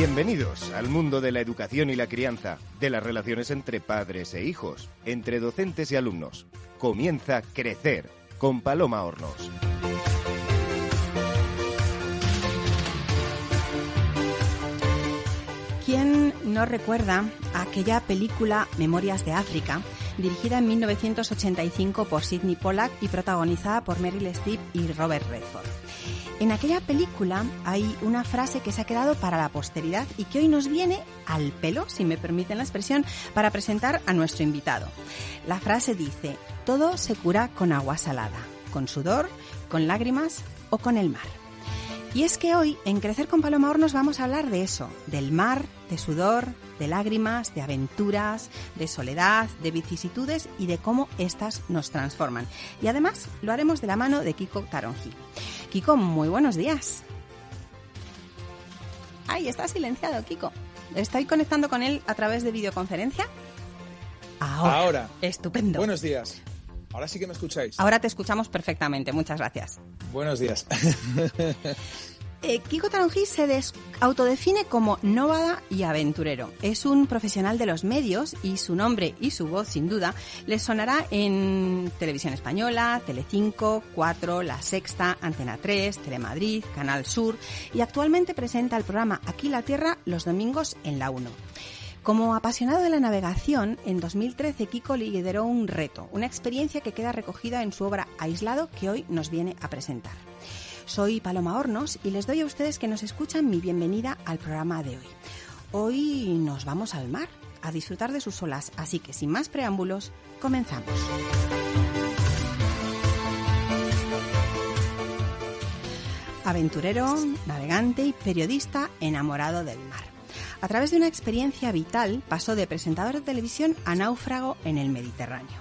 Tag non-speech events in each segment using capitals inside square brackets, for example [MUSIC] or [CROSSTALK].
Bienvenidos al mundo de la educación y la crianza, de las relaciones entre padres e hijos, entre docentes y alumnos. Comienza Crecer con Paloma Hornos. ¿Quién no recuerda aquella película Memorias de África, dirigida en 1985 por Sidney Pollack y protagonizada por Meryl Streep y Robert Redford? En aquella película hay una frase que se ha quedado para la posteridad y que hoy nos viene al pelo, si me permiten la expresión, para presentar a nuestro invitado. La frase dice, todo se cura con agua salada, con sudor, con lágrimas o con el mar. Y es que hoy en Crecer con Paloma Hornos vamos a hablar de eso, del mar, de sudor, de lágrimas, de aventuras, de soledad, de vicisitudes y de cómo éstas nos transforman. Y además lo haremos de la mano de Kiko Taronji. Kiko, muy buenos días. Ay, está silenciado, Kiko. Estoy conectando con él a través de videoconferencia. Ahora. Ahora. Estupendo. Buenos días. Ahora sí que me escucháis. Ahora te escuchamos perfectamente. Muchas gracias. Buenos días. [LAUGHS] Eh, Kiko Taronji se autodefine como nómada y aventurero. Es un profesional de los medios y su nombre y su voz, sin duda, le sonará en Televisión Española, Telecinco, 4, La Sexta, Antena 3, Telemadrid, Canal Sur y actualmente presenta el programa Aquí la Tierra los domingos en la 1. Como apasionado de la navegación, en 2013 Kiko lideró un reto, una experiencia que queda recogida en su obra Aislado que hoy nos viene a presentar. Soy Paloma Hornos y les doy a ustedes que nos escuchan mi bienvenida al programa de hoy. Hoy nos vamos al mar a disfrutar de sus olas, así que sin más preámbulos, comenzamos. Aventurero, navegante y periodista enamorado del mar. A través de una experiencia vital pasó de presentador de televisión a náufrago en el Mediterráneo.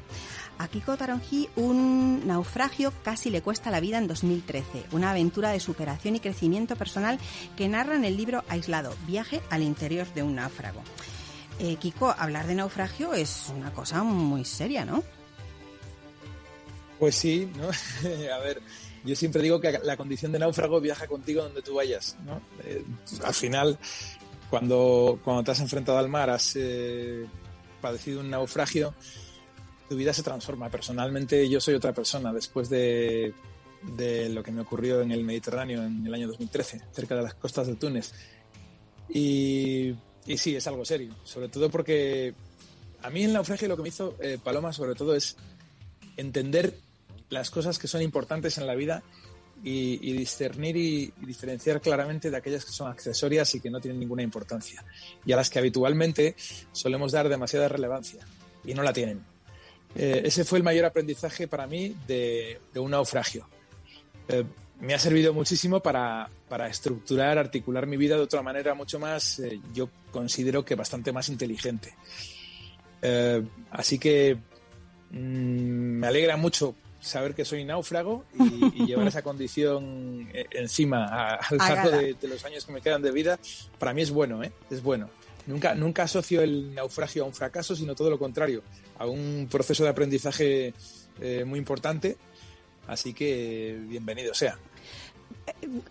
A Kiko Taronji un naufragio casi le cuesta la vida en 2013, una aventura de superación y crecimiento personal que narra en el libro Aislado, Viaje al interior de un náufrago. Eh, Kiko, hablar de naufragio es una cosa muy seria, ¿no? Pues sí, ¿no? [LAUGHS] A ver, yo siempre digo que la condición de náufrago viaja contigo donde tú vayas, ¿no? Eh, al final, cuando, cuando te has enfrentado al mar, has eh, padecido un naufragio, tu vida se transforma. Personalmente yo soy otra persona después de, lo que me ocurrió en el Mediterráneo en el año 2013, cerca de las costas de Túnez. Y, sí, es algo serio, sobre todo porque a mí el naufragio lo que me hizo eh, Paloma sobre todo es entender las cosas que son importantes en la vida y, discernir y, diferenciar claramente de aquellas que son accesorias y que no tienen ninguna importancia y a las que habitualmente solemos dar demasiada relevancia y no la tienen. Eh, ese fue el mayor aprendizaje para mí de, de un naufragio. Eh, me ha servido muchísimo para, para, estructurar, articular mi vida de otra manera mucho más, eh, yo considero que bastante más inteligente. Así que mmm, me alegra mucho saber que soy náufrago y, y llevar esa condición encima a, a lo largo de, de, los años que me quedan de vida, para mí es bueno, ¿eh? es bueno. Nunca, nunca asocio el naufragio a un fracaso, sino todo lo contrario, a un proceso de aprendizaje eh, muy importante. Así que bienvenido sea.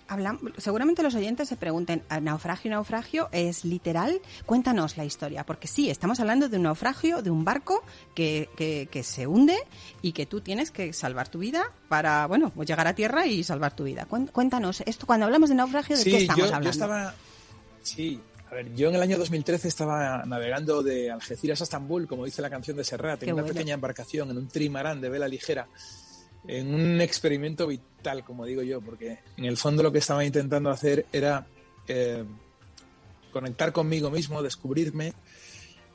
Hablan, seguramente los oyentes se pregunten, ¿naufragio, naufragio es literal? Cuéntanos la historia, porque sí, estamos hablando de un naufragio, de un barco que, que, que se hunde y que tú tienes que salvar tu vida para, bueno, pues llegar a tierra y salvar tu vida. Cuéntanos, esto cuando hablamos de naufragio, ¿de sí, qué estamos yo, hablando? Yo estaba, sí, a ver, yo en el año 2013 estaba navegando de Algeciras a Estambul, como dice la canción de Serrat, en una bueno. pequeña embarcación, en un trimarán de vela ligera en un experimento vital, como digo yo, porque en el fondo lo que estaba intentando hacer era eh, conectar conmigo mismo, descubrirme,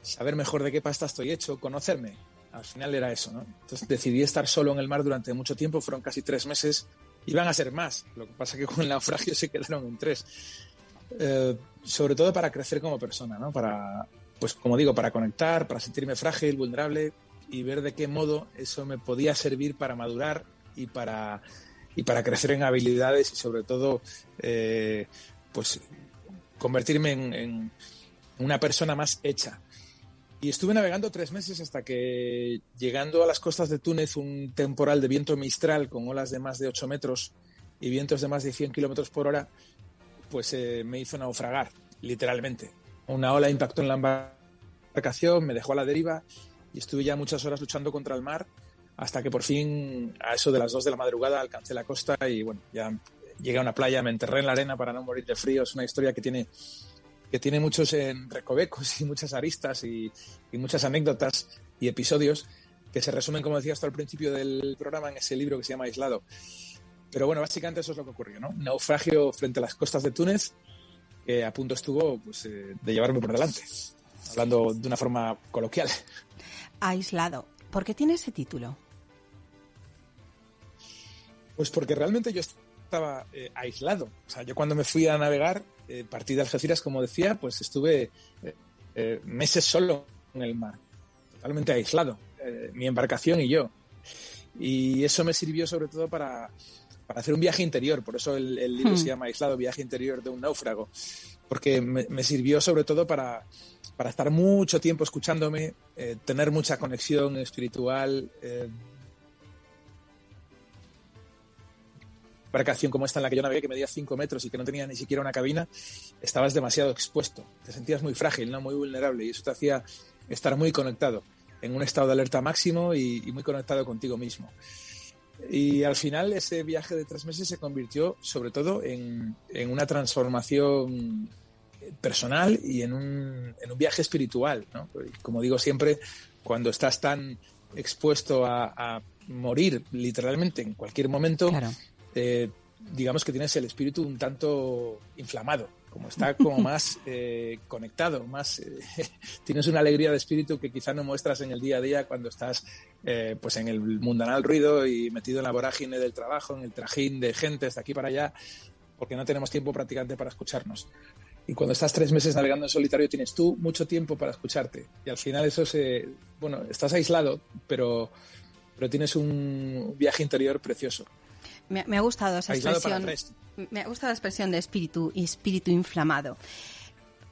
saber mejor de qué pasta estoy hecho, conocerme. Al final era eso, ¿no? Entonces decidí estar solo en el mar durante mucho tiempo, fueron casi tres meses, iban a ser más, lo que pasa que con el naufragio se quedaron en tres. Eh, sobre todo para crecer como persona, ¿no? Para, pues como digo, para conectar, para sentirme frágil, vulnerable, y ver de qué modo eso me podía servir para madurar y para, y para crecer en habilidades y sobre todo eh, pues convertirme en, en, una persona más hecha. Y estuve navegando tres meses hasta que llegando a las costas de Túnez un temporal de viento mistral con olas de más de 8 metros y vientos de más de 100 kilómetros por hora pues eh, me hizo naufragar. literalmente. Una ola impactó en la embarcación, me dejó a la deriva y estuve ya muchas horas luchando contra el mar hasta que por fin a eso de las dos de la madrugada alcancé la costa y bueno, ya llegué a una playa, me enterré en la arena para no morir de frío. Es una historia que tiene, que tiene muchos en recovecos y muchas aristas y, muchas anécdotas y episodios que se resumen, como decía hasta el principio del programa, en ese libro que se llama Aislado. Pero bueno, básicamente eso es lo que ocurrió, ¿no? naufragio frente a las costas de Túnez, que a punto estuvo pues, eh, de llevarme por delante, hablando de una forma coloquial. Aislado. ¿Por qué tiene ese título? Pues porque realmente yo estaba eh, aislado. O sea, yo cuando me fui a navegar, eh, partí de Algeciras, como decía, pues estuve meses solo en el mar, totalmente aislado. Eh, mi embarcación y yo. Y eso me sirvió sobre todo para, para hacer un viaje interior, por eso el, libro se hmm. llama Aislado, Viaje Interior de un Náufrago, porque me, sirvió sobre todo para, para, estar mucho tiempo escuchándome, eh, tener mucha conexión espiritual. Eh, embarcación como esta en la que yo navegué, que medía 5 metros y que no tenía ni siquiera una cabina, estabas demasiado expuesto, te sentías muy frágil, ¿no? muy vulnerable y eso te hacía estar muy conectado en un estado de alerta máximo y, muy conectado contigo mismo. Y al final ese viaje de tres meses se convirtió sobre todo en, una transformación personal y en un, viaje espiritual. Como digo siempre, cuando estás tan expuesto a, morir literalmente en cualquier momento, eh, digamos que tienes el espíritu un tanto inflamado como está como más [LAUGHS] eh, conectado, más eh, [LAUGHS] tienes una alegría de espíritu que quizá no muestras en el día a día cuando estás eh, pues en el mundanal ruido y metido en la vorágine del trabajo, en el trajín de gente de aquí para allá, porque no tenemos tiempo prácticamente para escucharnos. Y cuando estás tres meses navegando en solitario tienes tú mucho tiempo para escucharte. Y al final eso se, bueno, estás aislado, pero, pero tienes un viaje interior precioso. Me, ha gustado esa expresión. Me ha gustado la expresión de espíritu y espíritu inflamado.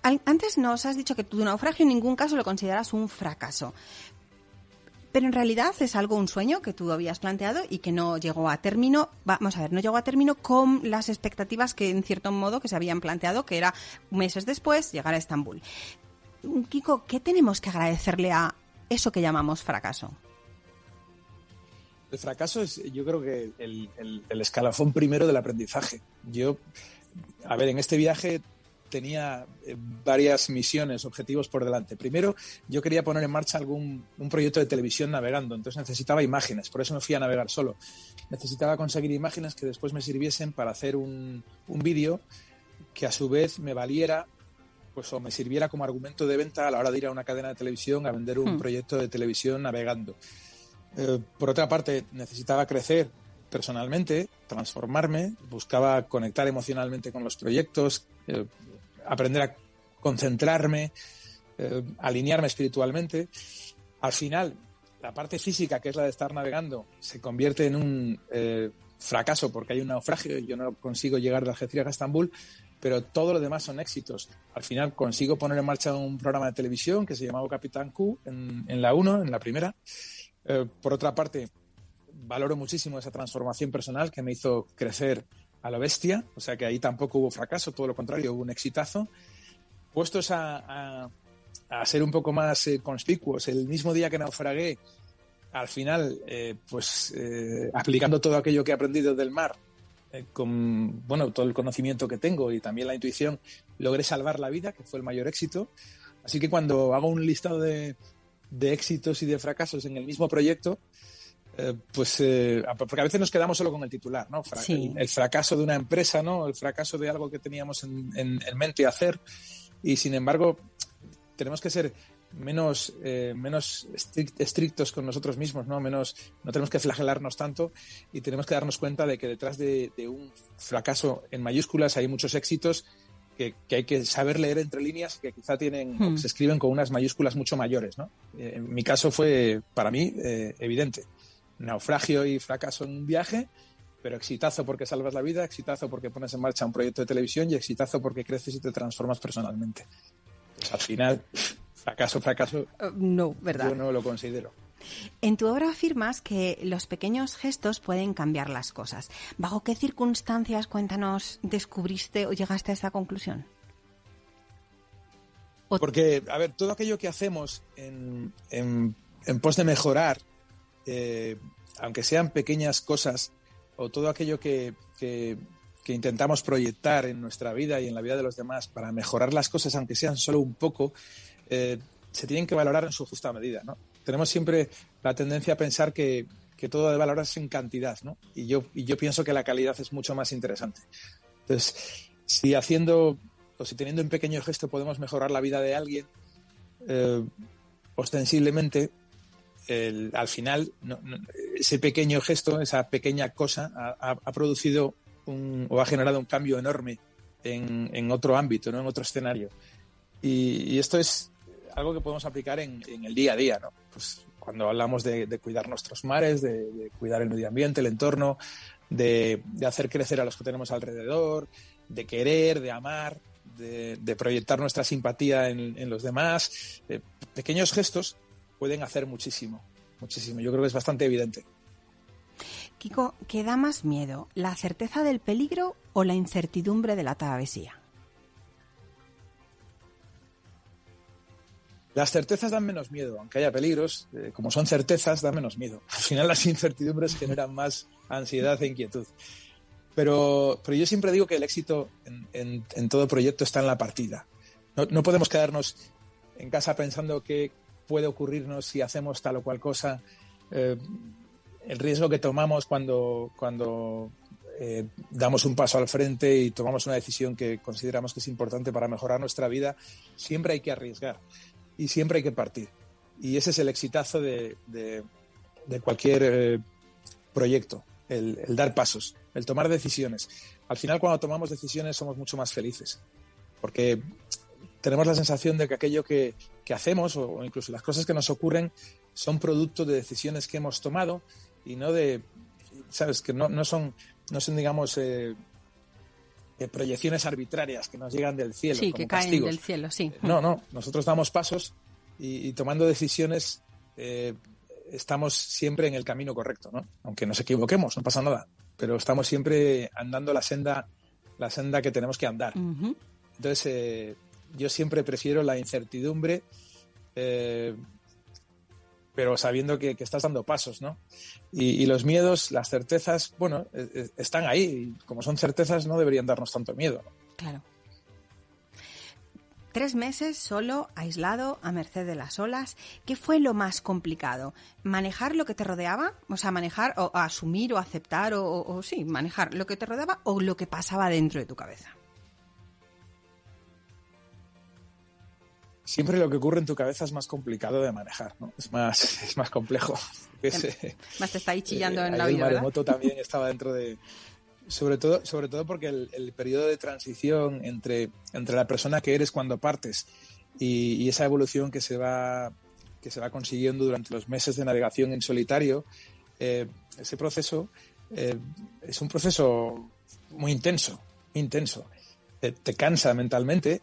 Antes nos has dicho que tu naufragio en ningún caso lo consideras un fracaso. Pero en realidad es algo, un sueño que tú habías planteado y que no llegó a término. Vamos a ver, no llegó a término con las expectativas que en cierto modo que se habían planteado, que era meses después llegar a Estambul. Kiko, ¿qué tenemos que agradecerle a eso que llamamos fracaso? El fracaso es, yo creo que el, escalafón primero del aprendizaje. Yo, a ver, en este viaje tenía eh, varias misiones, objetivos por delante. Primero, yo quería poner en marcha algún un proyecto de televisión navegando, entonces necesitaba imágenes, por eso me fui a navegar solo. Necesitaba conseguir imágenes que después me sirviesen para hacer un, un vídeo que a su vez me valiera pues o me sirviera como argumento de venta a la hora de ir a una cadena de televisión a vender un hmm. proyecto de televisión navegando. Eh, por otra parte, necesitaba crecer personalmente, transformarme, buscaba conectar emocionalmente con los proyectos, eh, aprender a concentrarme, eh, alinearme espiritualmente. Al final, la parte física, que es la de estar navegando, se convierte en un fracaso porque hay un naufragio y yo no consigo llegar de Algeciras a Estambul, pero todo lo demás son éxitos. Al final consigo poner en marcha un programa de televisión que se llamaba Capitán Q en, en la 1, en la primera, eh, por otra parte, valoro muchísimo esa transformación personal que me hizo crecer a la bestia, o sea que ahí tampoco hubo fracaso, todo lo contrario, hubo un exitazo. Puestos a, a, ser un poco más eh, conspicuos, el mismo día que naufragué, al final, eh, pues aplicando todo aquello que he aprendido del mar, con bueno, todo el conocimiento que tengo y también la intuición, logré salvar la vida, que fue el mayor éxito. Así que cuando hago un listado de, de éxitos y de fracasos en el mismo proyecto, eh, pues eh, porque a veces nos quedamos solo con el titular, ¿no? El, fracaso de una empresa, ¿no? El fracaso de algo que teníamos en, en, mente hacer y sin embargo tenemos que ser menos, eh, menos estrictos con nosotros mismos, ¿no? Menos, no tenemos que flagelarnos tanto y tenemos que darnos cuenta de que detrás de, de un fracaso en mayúsculas hay muchos éxitos que, hay que saber leer entre líneas que quizá tienen, hmm. se escriben con unas mayúsculas mucho mayores. ¿no? Eh, en mi caso fue, para mí, eh, evidente. Naufragio y fracaso en un viaje, pero exitazo porque salvas la vida, exitazo porque pones en marcha un proyecto de televisión y exitazo porque creces y te transformas personalmente. Pues al final, fracaso, fracaso. Uh, no, ¿verdad? Yo no lo considero. En tu obra afirmas que los pequeños gestos pueden cambiar las cosas. ¿Bajo qué circunstancias, cuéntanos, descubriste o llegaste a esta conclusión? Porque, a ver, todo aquello que hacemos en, en, pos de mejorar, eh, aunque sean pequeñas cosas, o todo aquello que, que, intentamos proyectar en nuestra vida y en la vida de los demás para mejorar las cosas, aunque sean solo un poco, eh, se tienen que valorar en su justa medida. ¿no? Tenemos siempre la tendencia a pensar que, que todo debe valorarse en cantidad, ¿no? Y yo, y yo pienso que la calidad es mucho más interesante. Entonces, si haciendo o si teniendo un pequeño gesto podemos mejorar la vida de alguien, eh, ostensiblemente, al final, ese pequeño gesto, esa pequeña cosa, ha, producido un, o ha generado un cambio enorme en, otro ámbito, ¿no? en otro escenario. Y, esto es algo que podemos aplicar en, el día a día. ¿no? Pues cuando hablamos de, cuidar nuestros mares, de, cuidar el medio ambiente, el entorno, de, hacer crecer a los que tenemos alrededor, de querer, de amar, de, proyectar nuestra simpatía en, los demás. Eh, pequeños gestos pueden hacer muchísimo, muchísimo. Yo creo que es bastante evidente. Kiko, ¿qué da más miedo? ¿La certeza del peligro o la incertidumbre de la travesía? Las certezas dan menos miedo, aunque haya peligros, eh, como son certezas, dan menos miedo. [LAUGHS] Al final las incertidumbres generan más ansiedad e inquietud. Pero, pero yo siempre digo que el éxito en, todo proyecto está en la partida. No, podemos quedarnos en casa pensando qué puede ocurrirnos si hacemos tal o cual cosa. Eh, el riesgo que tomamos cuando, cuando eh, damos un paso al frente y tomamos una decisión que consideramos que es importante para mejorar nuestra vida, siempre hay que arriesgar y siempre hay que partir. Y ese es el exitazo de, cualquier eh, proyecto, el, dar pasos, el tomar decisiones. Al final, cuando tomamos decisiones, somos mucho más felices, porque tenemos la sensación de que aquello que, hacemos o, incluso las cosas que nos ocurren son producto de decisiones que hemos tomado y no de, sabes, que no, no son, no son, digamos, eh, proyecciones arbitrarias que nos llegan del cielo. Sí, que caen del cielo, sí. No, no, nosotros damos pasos y, tomando decisiones eh, estamos siempre en el camino correcto, ¿no? Aunque nos equivoquemos, no pasa nada, pero estamos siempre andando la senda, la senda que tenemos que andar. Entonces, eh, yo siempre prefiero la incertidumbre, eh, pero sabiendo que, estás dando pasos, ¿no? Y, los miedos, las certezas, bueno, están ahí. Y como son certezas, no deberían darnos tanto miedo. Claro. Tres meses solo, aislado, a merced de las olas. ¿Qué fue lo más complicado? ¿Manejar lo que te rodeaba? O sea, manejar o asumir o aceptar o, sí, manejar lo que te rodeaba o lo que pasaba dentro de tu cabeza. Siempre lo que ocurre en tu cabeza es más complicado de manejar, ¿no? Es más, [LAUGHS] es más complejo. [LAUGHS] más te está ahí chillando en eh, la vida. El maremoto también [LAUGHS] estaba dentro de, sobre todo, sobre todo porque el, periodo de transición entre, entre la persona que eres cuando partes y, esa evolución que se va que se va consiguiendo durante los meses de navegación en solitario, eh, ese proceso eh, es un proceso muy intenso, muy intenso. Te, cansa mentalmente,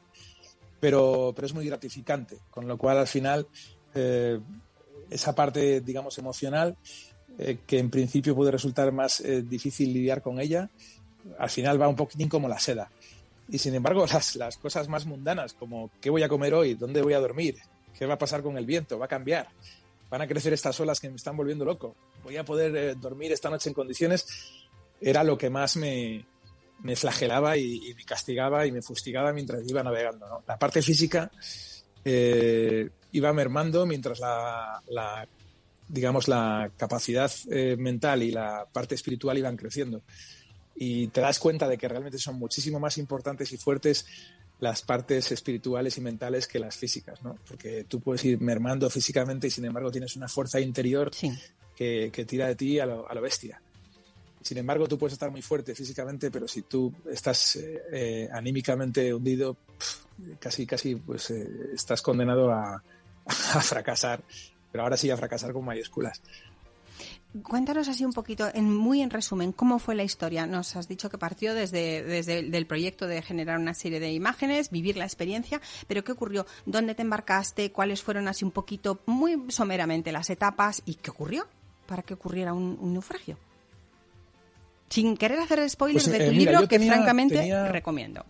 pero, pero es muy gratificante, con lo cual al final eh, esa parte, digamos, emocional eh, que en principio puede resultar más eh, difícil lidiar con ella, al final va un poquitín como la seda. Y sin embargo, [LAUGHS] las, las cosas más mundanas, como qué voy a comer hoy, dónde voy a dormir, qué va a pasar con el viento, va a cambiar, van a crecer estas olas que me están volviendo loco, voy a poder dormir esta noche en condiciones, era lo que más me, me flagelaba y, me castigaba y me fustigaba mientras iba navegando. La parte física iba mermando mientras la, la, digamos, la capacidad eh, mental y la parte espiritual iban creciendo. Y te das cuenta de que realmente son muchísimo más importantes y fuertes las partes espirituales y mentales que las físicas, ¿no? Porque tú puedes ir mermando físicamente y sin embargo tienes una fuerza interior que, que, tira de ti a lo, a lo, bestia. Sin embargo, tú puedes estar muy fuerte físicamente, pero si tú estás eh, eh, anímicamente hundido, casi, casi, pues estás condenado [LAUGHS] a, fracasar pero ahora sí a fracasar con mayúsculas. Cuéntanos así un poquito, en, muy en resumen, cómo fue la historia. Nos has dicho que partió desde, desde el proyecto de generar una serie de imágenes, vivir la experiencia, pero ¿qué ocurrió? ¿Dónde te embarcaste? ¿Cuáles fueron así un poquito, muy someramente, las etapas? ¿Y qué ocurrió para que ocurriera un, naufragio? Sin querer hacer spoilers pues, de tu eh, libro, que francamente recomiendo.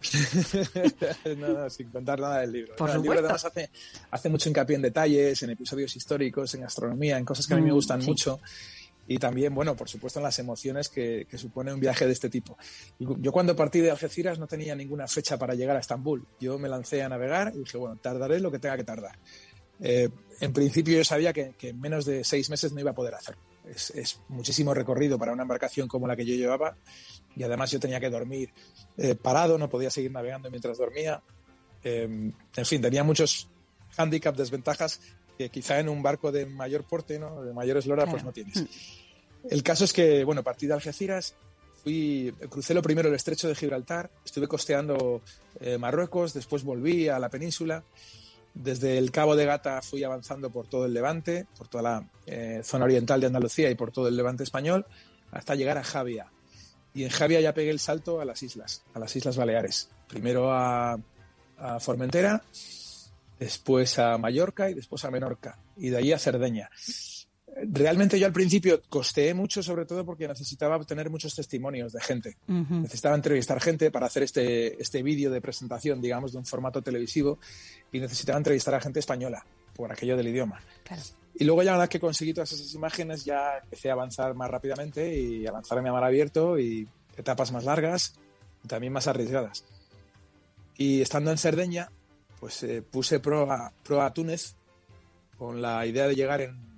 [LAUGHS] no, sin contar nada del libro. Por el libro además hace, hace mucho hincapié en detalles, en episodios históricos, en astronomía, en cosas que a mí me mm, gustan mucho y también, bueno, por supuesto en las emociones que, supone un viaje de este tipo. Yo cuando partí de Algeciras no tenía ninguna fecha para llegar a Estambul. Yo me lancé a navegar y dije, bueno, tardaré lo que tenga que tardar. Eh, en principio yo sabía que, en menos de seis meses no iba a poder hacerlo. Es, muchísimo recorrido para una embarcación como la que yo llevaba y además yo tenía que dormir eh, parado, no podía seguir navegando mientras dormía. Em, en fin, tenía muchos handicaps, desventajas que quizá en un barco de mayor porte, ¿no? de mayor eslora, pues no tienes. El caso es que, bueno, partí de Algeciras, fui, crucé lo primero el estrecho de Gibraltar, estuve costeando eh, Marruecos, después volví a la península. Desde el Cabo de Gata fui avanzando por todo el Levante, por toda la eh, zona oriental de Andalucía y por todo el Levante español, hasta llegar a Javia. Y en Javia ya pegué el salto a las islas, a las Islas Baleares. Primero a, a Formentera, después a Mallorca y después a Menorca. Y de ahí a Cerdeña realmente yo al principio costeé mucho, sobre todo porque necesitaba obtener muchos testimonios de gente. Necesitaba entrevistar gente para hacer este, este vídeo de presentación, digamos, de un formato televisivo y necesitaba entrevistar a gente española por aquello del idioma. Y luego ya una vez que conseguí todas esas imágenes ya empecé a avanzar más rápidamente y avanzar a mar abierto y etapas más largas y también más arriesgadas. Y estando en Cerdeña, pues eh, puse pro a, pro a Túnez con la idea de llegar en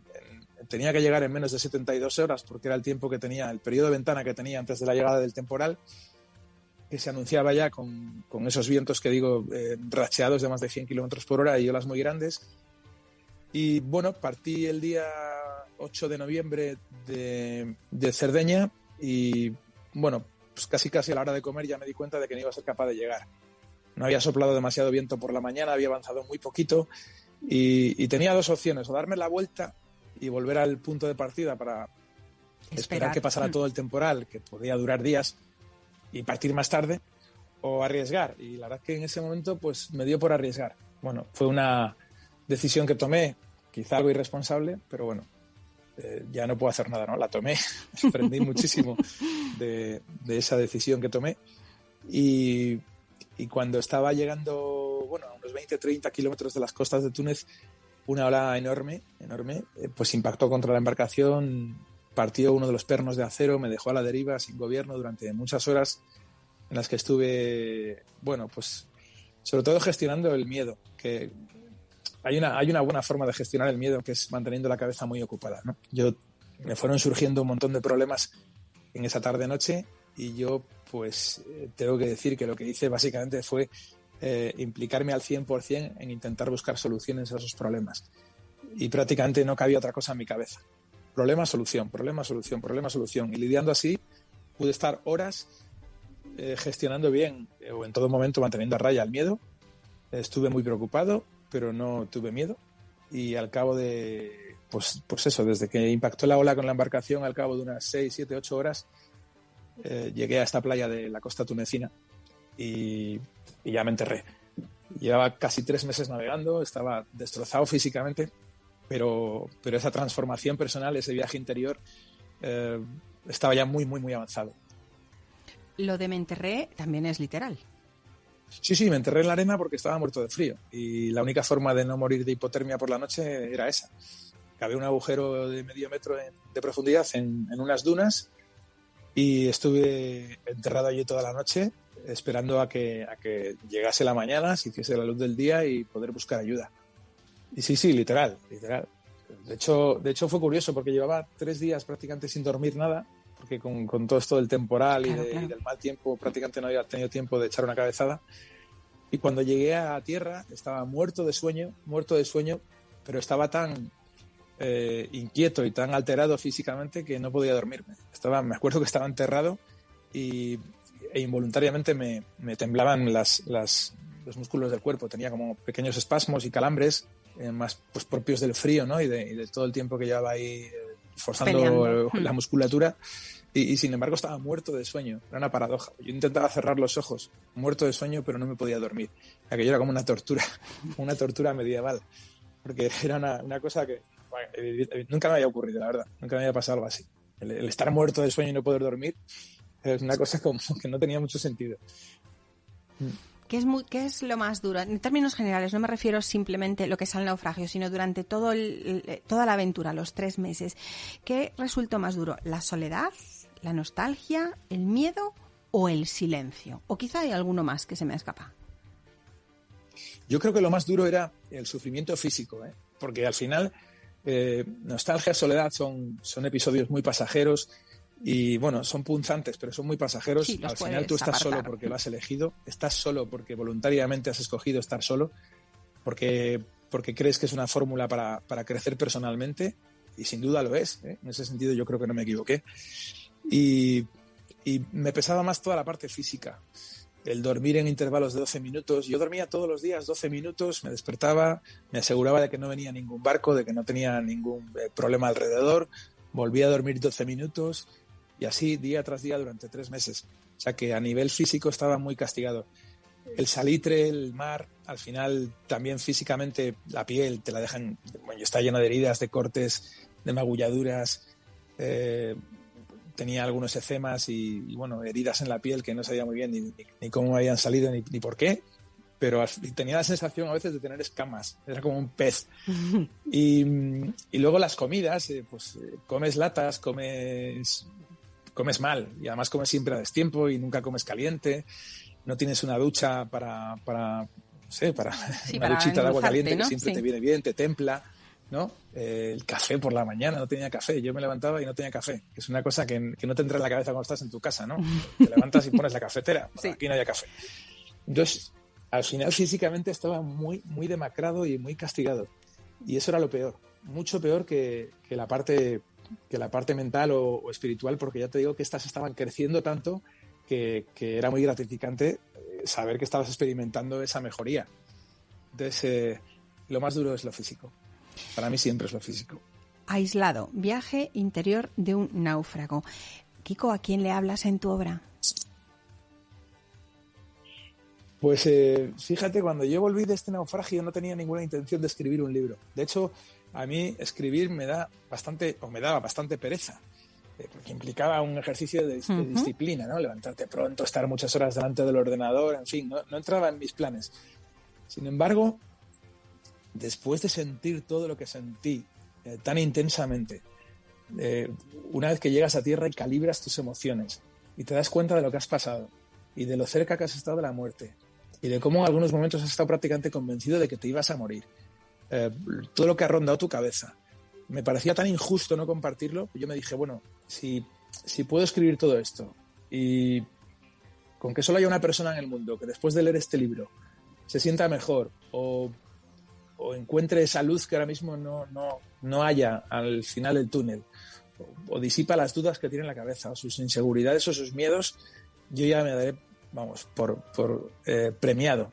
tenía que llegar en menos de 72 horas porque era el tiempo que tenía, el periodo de ventana que tenía antes de la llegada del temporal, que se anunciaba ya con, con esos vientos que digo, eh, racheados de más de 100 kilómetros por hora y olas muy grandes. Y bueno, partí el día 8 de noviembre de, de Cerdeña y bueno, pues casi casi a la hora de comer ya me di cuenta de que no iba a ser capaz de llegar. No había soplado demasiado viento por la mañana, había avanzado muy poquito y, y tenía dos opciones, o darme la vuelta y volver al punto de partida para esperar, que pasara todo el temporal, que podía durar días, y partir más tarde, o arriesgar. Y la verdad es que en ese momento pues me dio por arriesgar. Bueno, fue una decisión que tomé, quizá algo irresponsable, pero bueno, eh, ya no puedo hacer nada, ¿no? La tomé, [LAUGHS] aprendí muchísimo de, de, esa decisión que tomé. Y, y, cuando estaba llegando, bueno, a unos 20, 30 kilómetros de las costas de Túnez, una ola enorme, enorme, eh, pues impactó contra la embarcación, partió uno de los pernos de acero, me dejó a la deriva sin gobierno durante muchas horas en las que estuve, bueno, pues sobre todo gestionando el miedo, que hay una, hay una buena forma de gestionar el miedo que es manteniendo la cabeza muy ocupada. Yo me fueron surgiendo un montón de problemas en esa tarde noche y yo pues eh, tengo que decir que lo que hice básicamente fue eh, implicarme al 100% en intentar buscar soluciones a esos problemas. Y prácticamente no cabía otra cosa en mi cabeza. Problema, solución, problema, solución, problema, solución. Y lidiando así, pude estar horas eh, gestionando bien eh, o en todo momento manteniendo a raya el miedo. Estuve muy preocupado, pero no tuve miedo. Y al cabo de, pues, pues eso, desde que impactó la ola con la embarcación, al cabo de unas 6, 7, 8 horas, llegué a esta playa de la costa tunecina y, ya me enterré. Llevaba casi tres meses navegando, estaba destrozado físicamente, pero, pero esa transformación personal, ese viaje interior, eh, estaba ya muy, muy, muy avanzado. Lo de me enterré también es literal. Sí, sí, me enterré en la arena porque estaba muerto de frío y la única forma de no morir de hipotermia por la noche era esa. Había un agujero de medio metro de profundidad en, en, unas dunas y estuve enterrado allí toda la noche esperando a que, a que llegase la mañana, se hiciese la luz del día y poder buscar ayuda. Y sí, sí, literal, literal. De hecho, de hecho fue curioso porque llevaba tres días prácticamente sin dormir nada, porque con, con todo esto del temporal y, del mal tiempo prácticamente no había tenido tiempo de echar una cabezada. Y cuando llegué a tierra estaba muerto de sueño, muerto de sueño, pero estaba tan eh, inquieto y tan alterado físicamente que no podía dormirme. Estaba, me acuerdo que estaba enterrado y e involuntariamente me, me temblaban las, las, los músculos del cuerpo. Tenía como pequeños espasmos y calambres eh, más pues, propios del frío ¿no? y, de, de, todo el tiempo que llevaba ahí eh, forzando la musculatura. Y, sin embargo estaba muerto de sueño. Era una paradoja. Yo intentaba cerrar los ojos, muerto de sueño, pero no me podía dormir. Aquello era como una tortura, [LAUGHS] una tortura medieval. Porque era una, una cosa que nunca me había ocurrido, la verdad. Nunca me había pasado algo así. el, estar muerto de sueño y no poder dormir es una cosa como [LAUGHS] que no tenía mucho sentido. ¿Qué es, muy, ¿Qué es lo más duro? En términos generales, no me refiero simplemente a lo que es el naufragio, sino durante todo toda la aventura, los tres meses. ¿Qué resultó más duro? ¿La soledad, la nostalgia, el miedo o el silencio? O quizá hay alguno más que se me escapa. Yo creo que lo más duro era el sufrimiento físico, ¿eh? porque al final eh, nostalgia, soledad son, son episodios muy pasajeros y bueno, son punzantes, pero son muy pasajeros. Al final tú estás solo porque lo has elegido, estás solo porque voluntariamente has escogido estar solo, porque, porque crees que es una fórmula para, para crecer personalmente, y sin duda lo es. ¿eh? En ese sentido yo creo que no me equivoqué. Y, y me pesaba más toda la parte física el dormir en intervalos de 12 minutos. Yo dormía todos los días 12 minutos, me despertaba, me aseguraba de que no venía ningún barco, de que no tenía ningún eh, problema alrededor, volvía a dormir 12 minutos y así día tras día durante tres meses. O sea que a nivel físico estaba muy castigado. El salitre, el mar, al final también físicamente la piel te la dejan, bueno, está llena de heridas, de cortes, de magulladuras. Eh, tenía algunos ecemas y, bueno, heridas en la piel que no sabía muy bien ni, cómo habían salido ni, por qué, pero tenía la sensación a veces de tener escamas, era como un pez. [LAUGHS] y, y, luego las comidas, eh, pues eh, comes latas, comes comes mal y además comes siempre a destiempo y nunca comes caliente, no tienes una ducha para, para no sé, para [LAUGHS] una duchita de agua caliente que siempre te viene bien, te templa, ¿no? Eh, el café por la mañana, no tenía café, yo me levantaba y no tenía café, que es una cosa que, que no te entra en la cabeza cuando estás en tu casa, ¿no? [LAUGHS] Te levantas y pones la cafetera, aquí no había café. Entonces, al final físicamente estaba muy, muy demacrado y muy castigado. Y eso era lo peor, mucho peor que, que la parte que la parte mental o, espiritual, porque ya te digo que estas estaban creciendo tanto que, era muy gratificante eh, saber que estabas experimentando esa mejoría. Entonces, eh, lo más duro es lo físico. Para mí siempre es lo físico. Aislado, viaje interior de un náufrago. Kiko, ¿a quién le hablas en tu obra? Pues eh, fíjate, cuando yo volví de este naufragio no tenía ninguna intención de escribir un libro. De hecho, a mí escribir me da bastante, o me daba bastante pereza, eh, porque implicaba un ejercicio de, disciplina, ¿no? Levantarte pronto, estar muchas horas delante del ordenador, en fin, no, entraba en mis planes. Sin embargo, después de sentir todo lo que sentí eh, tan intensamente, eh, una vez que llegas a tierra y calibras tus emociones y te das cuenta de lo que has pasado y de lo cerca que has estado de la muerte y de cómo en algunos momentos has estado prácticamente convencido de que te ibas a morir eh, todo lo que ha rondado tu cabeza. Me parecía tan injusto no compartirlo, yo me dije, bueno, si, si puedo escribir todo esto y con que solo haya una persona en el mundo que después de leer este libro se sienta mejor o, encuentre esa luz que ahora mismo no, no, no haya al final del túnel, o, disipa las dudas que tiene en la cabeza, o sus inseguridades o sus miedos, yo ya me daré, vamos, por, por eh, premiado.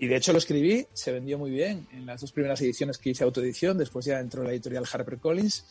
Y de hecho lo escribí, se vendió muy bien en las dos primeras ediciones que hice autoedición, después ya entró la editorial HarperCollins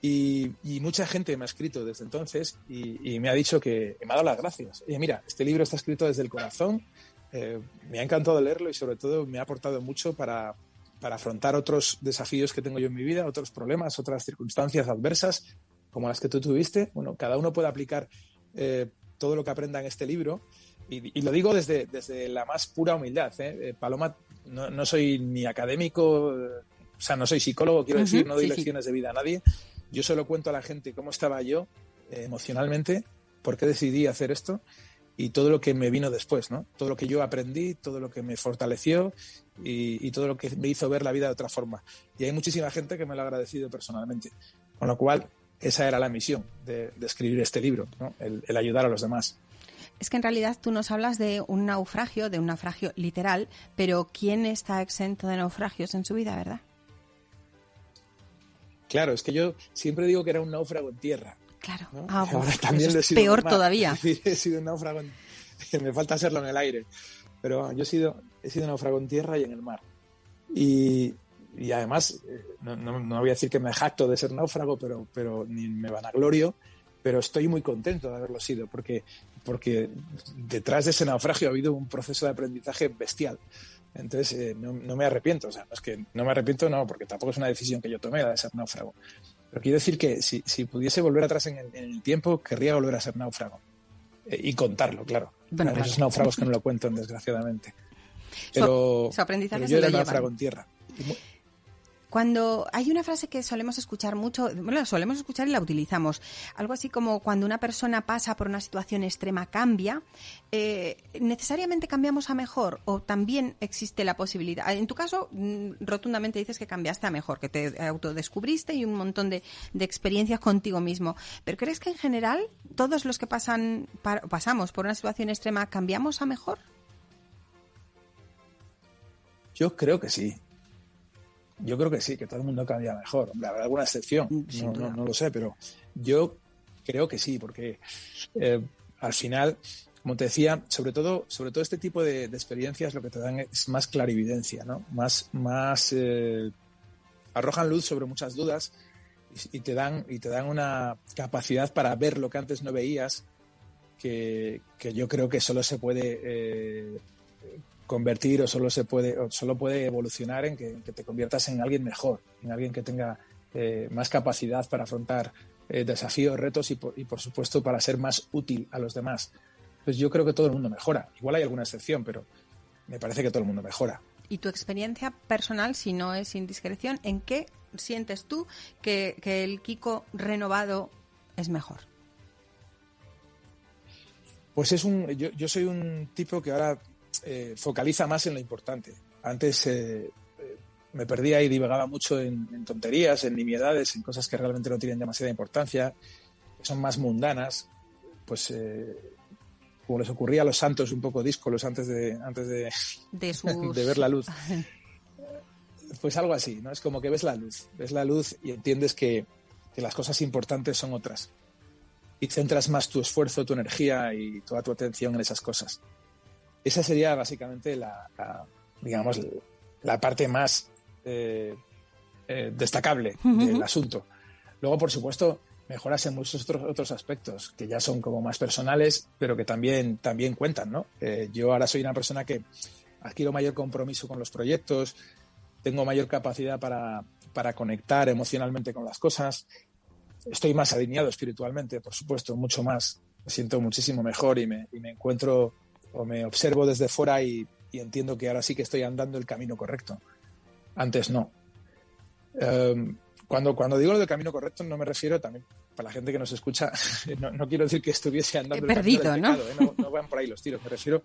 y, y mucha gente me ha escrito desde entonces y, me ha dicho que me ha dado las gracias. Oye, mira, este libro está escrito desde el corazón, eh, me ha encantado leerlo y sobre todo me ha aportado mucho para, para afrontar otros desafíos que tengo yo en mi vida, otros problemas, otras circunstancias adversas como las que tú tuviste. Bueno, cada uno puede aplicar eh, todo lo que aprenda en este libro y, lo digo desde, desde la más pura humildad. ¿eh? eh Paloma, no, soy ni académico, o sea, no soy psicólogo, quiero decir, no doy lecciones de vida a nadie. Yo solo cuento a la gente cómo estaba yo eh, emocionalmente, por qué decidí hacer esto y todo lo que me vino después, ¿no? Todo lo que yo aprendí, todo lo que me fortaleció y, todo lo que me hizo ver la vida de otra forma. Y hay muchísima gente que me lo ha agradecido personalmente. Con lo cual, esa era la misión de, escribir este libro, ¿no? el ayudar a los demás. Es que en realidad tú nos hablas de un naufragio, de un naufragio literal, pero ¿quién está exento de naufragios en su vida, verdad? Claro, es que yo siempre digo que era un náufrago en tierra. Claro. Ah, [LAUGHS] Ahora también es peor todavía. [LAUGHS] he sido un náufrago en... [LAUGHS] Me falta serlo en el aire. Pero yo he sido, he sido náufrago en tierra y en el mar. Y, además, eh, no, no, voy a decir que me jacto de ser náufrago, pero, pero ni me vanaglorio, pero estoy muy contento de haberlo sido, porque porque detrás de ese naufragio ha habido un proceso de aprendizaje bestial. Entonces, eh, no, me arrepiento. O sea, no es que no me arrepiento, no, porque tampoco es una decisión que yo tomé de ser náufrago. Pero quiero decir que si, pudiese volver atrás en el, tiempo, querría volver a ser náufrago. Eh, y contarlo, claro. Bueno, esos náufragos que no lo cuentan, desgraciadamente. Pero, yo era náufrago en tierra. Cuando hay una frase que solemos escuchar mucho, bueno, la solemos escuchar y la utilizamos, algo así como cuando una persona pasa por una situación extrema cambia, eh, ¿necesariamente cambiamos a mejor o también existe la posibilidad? En tu caso, mm, rotundamente dices que cambiaste a mejor, que te autodescubriste y un montón de, experiencias contigo mismo. ¿Pero crees que en general todos los que pasan, pasamos por una situación extrema cambiamos a mejor? Yo creo que sí. Yo creo que sí, que todo el mundo cambia mejor. habrá alguna excepción, mm, no, lo sé, pero yo creo que sí, porque eh, al final, como te decía, sobre todo, sobre todo este tipo de, experiencias lo que te dan es más clarividencia, ¿no? Más, más eh, arrojan luz sobre muchas dudas y, te dan, y te dan una capacidad para ver lo que antes no veías, que, yo creo que solo se puede eh, convertir o solo se puede o solo puede evolucionar en que, te conviertas en alguien mejor, en alguien que tenga eh, más capacidad para afrontar eh, desafíos, retos y por, supuesto para ser más útil a los demás. Pues yo creo que todo el mundo mejora. Igual hay alguna excepción, pero me parece que todo el mundo mejora. ¿Y tu experiencia personal, si no es indiscreción, en qué sientes tú que, el Kiko renovado es mejor? Pues es un. Yo, yo, soy un tipo que ahora eh, focaliza más en lo importante. Antes eh, eh, me perdía y divagaba mucho en, tonterías, en nimiedades, en cosas que realmente no tienen demasiada importancia, que son más mundanas, pues como les ocurría a los santos un poco díscolos antes de, antes de, de, [LAUGHS] ver la luz. [LAUGHS] Pues algo así, ¿no? Es como que ves la luz, ves la luz y entiendes que, que las cosas importantes son otras. Y centras más tu esfuerzo, tu energía y toda tu atención en esas cosas. Esa sería básicamente la, digamos, la parte más eh, eh, destacable del asunto. Luego, por supuesto, mejoras en muchos otros, otros aspectos que ya son como más personales, pero que también, también cuentan, ¿no? Eh, yo ahora soy una persona que adquiero mayor compromiso con los proyectos, tengo mayor capacidad para, para conectar emocionalmente con las cosas, estoy más alineado espiritualmente, por supuesto, mucho más, me siento muchísimo mejor y me, y me encuentro o me observo desde fuera y, entiendo que ahora sí que estoy andando el camino correcto. Antes no. Em, cuando, cuando digo lo del camino correcto no me refiero también, para la gente que nos escucha, [LAUGHS] no, quiero decir que estuviese andando el perdido, camino del pecado, ¿no? ¿no? van por ahí los tiros. Me refiero,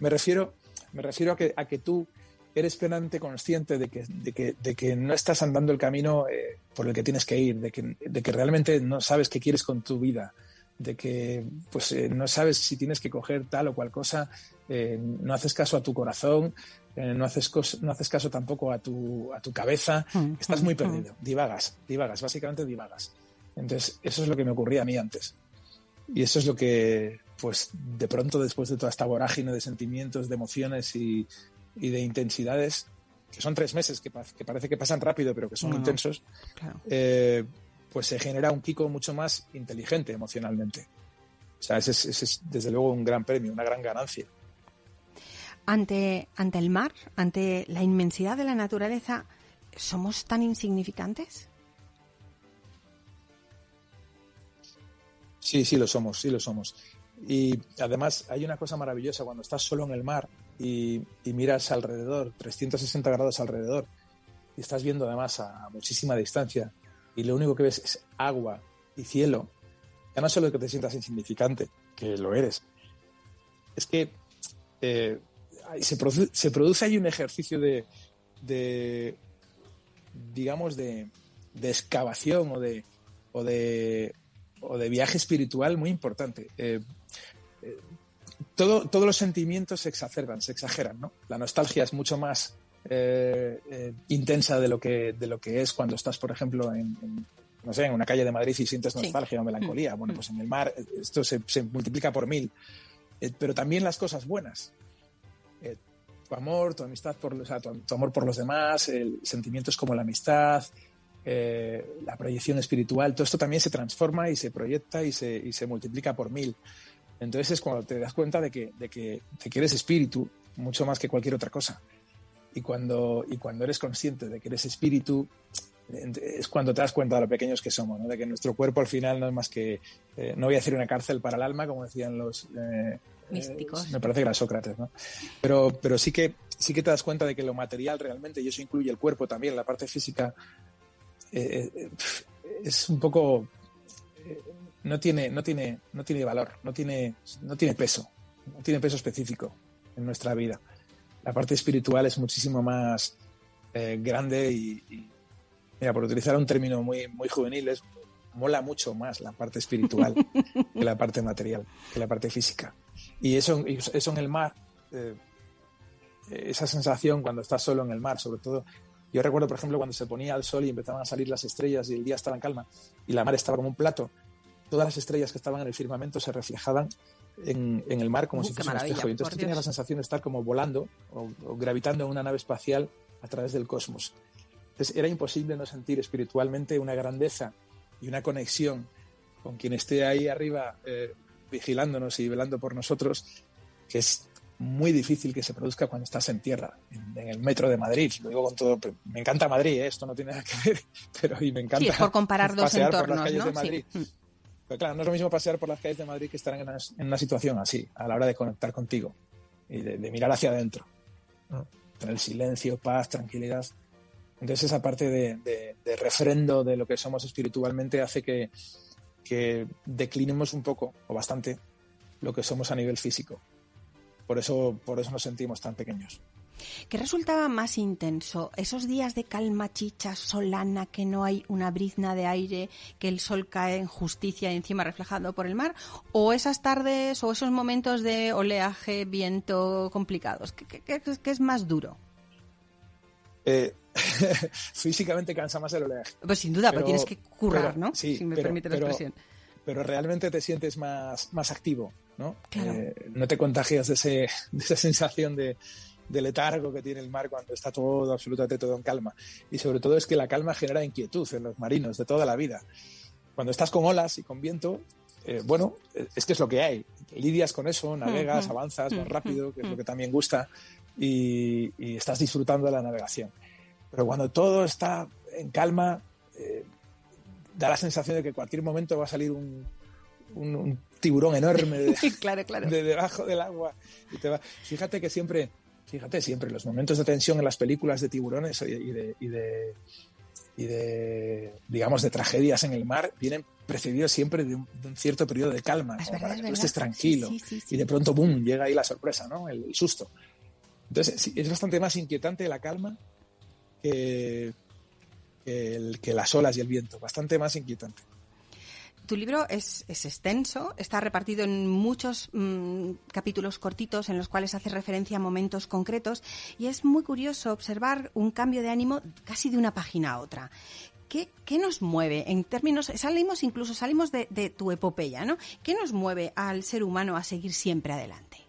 me refiero, me refiero a, que, a que tú eres plenamente consciente de que, de que, de que no estás andando el camino eh, por el que tienes que ir, de que, de que realmente no sabes qué quieres con tu vida, de que pues eh, no sabes si tienes que coger tal o cual cosa, eh, no haces caso a tu corazón, eh, no, haces no haces caso tampoco a tu, a tu cabeza, mm, estás muy mm, perdido, mm. divagas, divagas, básicamente divagas. Entonces, eso es lo que me ocurría a mí antes. Y eso es lo que, pues, de pronto, después de toda esta vorágine de sentimientos, de emociones y, de intensidades, que son tres meses, que, parece que pasan rápido, pero que son intensos, pues se genera un Kiko mucho más inteligente emocionalmente. O sea, ese es, desde luego un gran premio, una gran ganancia. Ante, ante el mar, ante la inmensidad de la naturaleza, ¿somos tan insignificantes? Sí, sí lo somos, sí lo somos. Y además hay una cosa maravillosa cuando estás solo en el mar y, y, miras alrededor, 360 grados alrededor, y estás viendo además a muchísima distancia y lo único que ves es agua y cielo, ya no solo que te sientas insignificante, que lo eres, es que eh, se, produce, se, produce, ahí un ejercicio de, digamos, de, excavación o de, o de, o de viaje espiritual muy importante. Eh, eh, todo, todos los sentimientos se exacerban, se exageran, ¿no? La nostalgia es mucho más eh, eh, intensa de lo, que, de lo que es cuando estás, por ejemplo, en, no sé, en una calle de Madrid y sientes nostalgia o melancolía. Mm. Bueno, pues en el mar eh, esto se, multiplica por mil. pero también las cosas buenas. tu amor, tu amistad, por, tu, amor por los demás, sentimientos como la amistad, la proyección espiritual, todo esto también se transforma y se proyecta y se, y se multiplica por mil. Entonces es cuando te das cuenta de que, de que, de que eres espíritu mucho más que cualquier otra cosa. Y cuando, y cuando eres consciente de que eres espíritu, es cuando te das cuenta de lo pequeños que somos, ¿no? de que nuestro cuerpo al final no es más que, eh, no voy a decir una cárcel para el alma, como decían los, eh, místicos. me parece que era Sócrates, ¿no? Pero, pero sí que sí que te das cuenta de que lo material realmente, y eso incluye el cuerpo también, la parte física, es un poco no tiene, no tiene, no tiene valor, no tiene, no tiene peso, no tiene peso específico en nuestra vida. La parte espiritual es muchísimo más eh, grande y, mira, por utilizar un término muy, muy juvenil, es, mola mucho más la parte espiritual [LAUGHS] que la parte material, que la parte física. Y eso, eso en el mar, eh, esa sensación cuando estás solo en el mar, sobre todo, yo recuerdo, por ejemplo, cuando se ponía el sol y empezaban a salir las estrellas y el día estaba en calma y la mar estaba como un plato, todas las estrellas que estaban en el firmamento se reflejaban en, el mar como si fuese un espejo. Y entonces tú tenías la sensación de estar como volando o, gravitando en una nave espacial a través del cosmos. Entonces era imposible no sentir espiritualmente una grandeza y una conexión con quien esté ahí arriba eh, vigilándonos y velando por nosotros, que es muy difícil que se produzca cuando estás en tierra, en, el metro de Madrid. Lo digo con todo. Me encanta Madrid, ¿eh? esto no tiene nada que ver, [LAUGHS] pero y me encanta. Sí, es por comparar dos entornos, ¿no? Claro, no es lo mismo pasear por las calles de Madrid que estar en una, situación así, a la hora de conectar contigo y de, mirar hacia adentro. Tener silencio, paz, tranquilidad. Entonces esa parte de, refrendo de lo que somos espiritualmente hace que, que declinemos un poco, o bastante, lo que somos a nivel físico. Por eso, por eso nos sentimos tan pequeños. ¿Qué resultaba más intenso? ¿Esos días de calma chicha, solana, que no hay una brizna de aire, que el sol cae en justicia encima reflejado por el mar? ¿O esas tardes o esos momentos de oleaje, viento complicados? ¿Qué, es más duro? Eh, [LAUGHS] físicamente cansa más el oleaje. Pues sin duda, pero, tienes que currar, ¿no? si me permite la expresión. Pero realmente te sientes más, más activo, ¿no? Eh, no te contagias de, ese, de esa sensación de, de letargo que tiene el mar cuando está todo, absolutamente todo en calma. Y sobre todo es que la calma genera inquietud en los marinos de toda la vida. Cuando estás con olas y con viento, eh, bueno, es que es lo que hay. Lidias con eso, navegas, avanzas más rápido, que es lo que también gusta, y, estás disfrutando de la navegación. Pero cuando todo está en calma, eh, da la sensación de que en cualquier momento va a salir un, tiburón enorme de, [LAUGHS] claro, claro. de, debajo del agua. Y te va. Fíjate que siempre Fíjate, siempre los momentos de tensión en las películas de tiburones y de, y de, digamos, de tragedias en el mar vienen precedidos siempre de un, cierto periodo de calma, para que tú estés tranquilo. y de pronto, ¡boom!, llega ahí la sorpresa, ¿no? El, susto. Entonces, es bastante más inquietante la calma que, que las olas y el viento, bastante más inquietante. Tu libro es, extenso, está repartido en muchos mm, capítulos cortitos en los cuales hace referencia a momentos concretos y es muy curioso observar un cambio de ánimo casi de una página a otra. ¿Qué, nos mueve en términos, salimos incluso, salimos de, tu epopeya, ¿no? ¿Qué nos mueve al ser humano a seguir siempre adelante?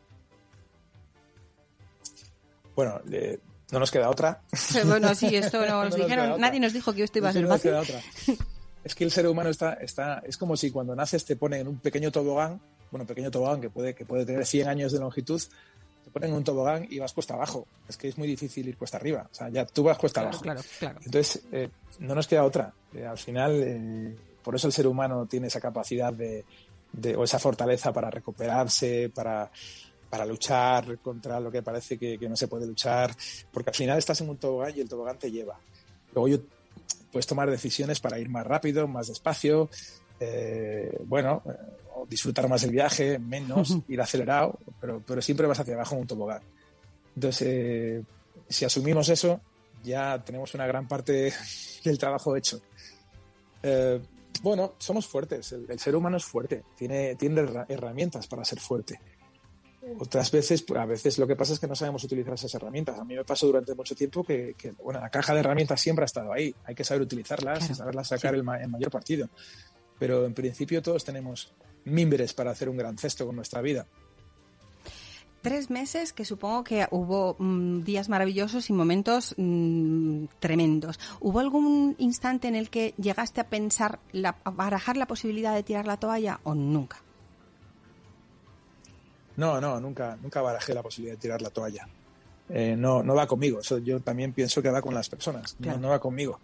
Bueno, no nos queda otra. Bueno, sí, esto [LAUGHS] nos dijeron, nadie nos dijo que esto iba a ser fácil. [LAUGHS] es que el ser humano está, está, es como si cuando naces te ponen en un pequeño tobogán, bueno, pequeño tobogán que puede, que puede tener 100 años de longitud, te ponen en un tobogán y vas cuesta abajo. Es que es muy difícil ir cuesta arriba. O sea, ya tú vas cuesta abajo. Claro, claro. Entonces, eh, no nos queda otra. Eh, al final, eh, por eso el ser humano tiene esa capacidad de, o esa fortaleza para recuperarse, para, para luchar contra lo que parece que, que, no se puede luchar, porque al final estás en un tobogán y el tobogán te lleva. Luego yo puedes tomar decisiones para ir más rápido, más despacio, eh, bueno, eh, disfrutar más el viaje, menos, [LAUGHS] ir acelerado, pero, pero siempre vas hacia abajo en un tobogán. Entonces, eh, si asumimos eso, ya tenemos una gran parte [LAUGHS] del trabajo hecho. bueno, somos fuertes, el, el, ser humano es fuerte, tiene, tiene herramientas para ser fuerte. Otras veces, a veces lo que pasa es que no sabemos utilizar esas herramientas. A mí me pasó durante mucho tiempo que, bueno, la caja de herramientas siempre ha estado ahí. Hay que saber utilizarlas y saberlas sacar el, mayor partido. Pero en principio todos tenemos mimbres para hacer un gran cesto con nuestra vida. Tres meses que supongo que hubo mm, días maravillosos y momentos mm, tremendos. ¿Hubo algún instante en el que llegaste a pensar, a barajar la posibilidad de tirar la toalla o nunca? No, no, nunca, nunca barajé la posibilidad de tirar la toalla. Eh, no, no va conmigo. Eso yo también pienso que va con las personas. No, va conmigo.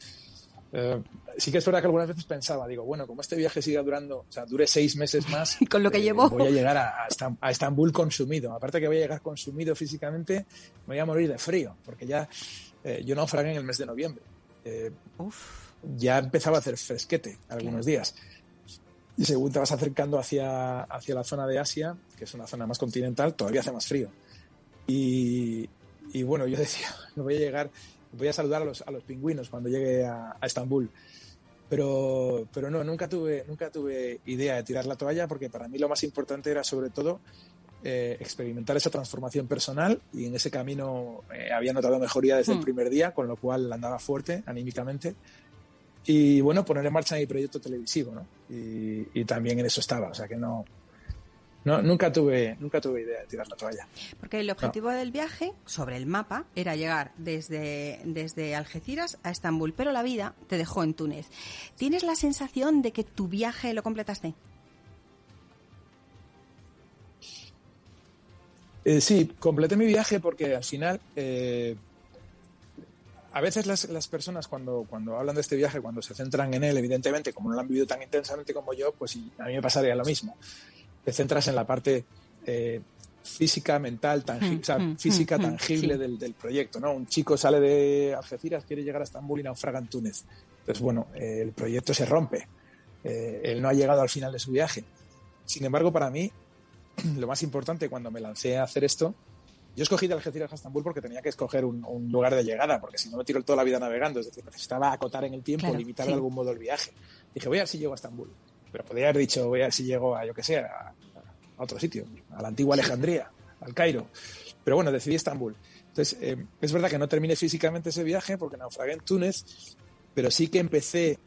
Eh, sí que es verdad que algunas veces pensaba, digo, bueno, como este viaje siga durando, o sea, dure seis meses más, [LAUGHS] con lo que eh, llevo, voy a llegar a, a, Estambul consumido. Aparte que voy a llegar consumido físicamente, me voy a morir de frío, porque ya eh, yo naufragué en el mes de noviembre. Eh, ya empezaba a hacer fresquete algunos días. Y según te vas acercando hacia, hacia la zona de Asia, que es una zona más continental, todavía hace más frío. Y, y bueno, yo [LAUGHS] decía, voy a llegar voy a saludar a los, a los pingüinos cuando llegue a, Estambul. Pero, pero no, nunca tuve, nunca tuve idea de tirar la toalla porque para mí lo más importante era sobre todo eh, experimentar esa transformación personal y en ese camino eh, había notado mejoría desde el hmm. primer día, con lo cual andaba fuerte anímicamente. Y bueno, poner en marcha mi proyecto televisivo, ¿no? Y, y también en eso estaba, o sea que no, no, nunca tuve, nunca tuve idea de tirar la toalla. Porque el objetivo del viaje, sobre el mapa, era llegar desde, desde Algeciras a Estambul, pero la vida te dejó en Túnez. ¿Tienes la sensación de que tu viaje lo completaste? Eh, sí, completé mi viaje porque al final eh, a veces las, las, personas cuando, cuando hablan de este viaje, cuando se centran en él, evidentemente, como no lo han vivido tan intensamente como yo, pues a mí me pasaría lo mismo te centras en la parte eh, física, mental, tangible, o sea, mm, mm, física mm, tangible del, del, proyecto, ¿no? Un chico sale de Algeciras, quiere llegar a Estambul y naufraga en Túnez. Entonces, bueno, eh, el proyecto se rompe. Eh, él no ha llegado al final de su viaje. Sin embargo, para mí, [CLEARS THROAT] lo más importante cuando me lancé a hacer esto, yo escogí de Algeciras a Estambul porque tenía que escoger un, un, lugar de llegada, porque si no me tiro toda la vida navegando, es decir, necesitaba acotar en el tiempo, limitar de algún modo el viaje. Dije, voy a ver si llego a Estambul pero podría haber dicho, voy a ver si llego a, yo que sé, a, otro sitio, a la antigua Alejandría, al Cairo. Pero bueno, decidí Estambul. Entonces, eh, es verdad que no terminé físicamente ese viaje porque naufragué en Túnez, pero sí que empecé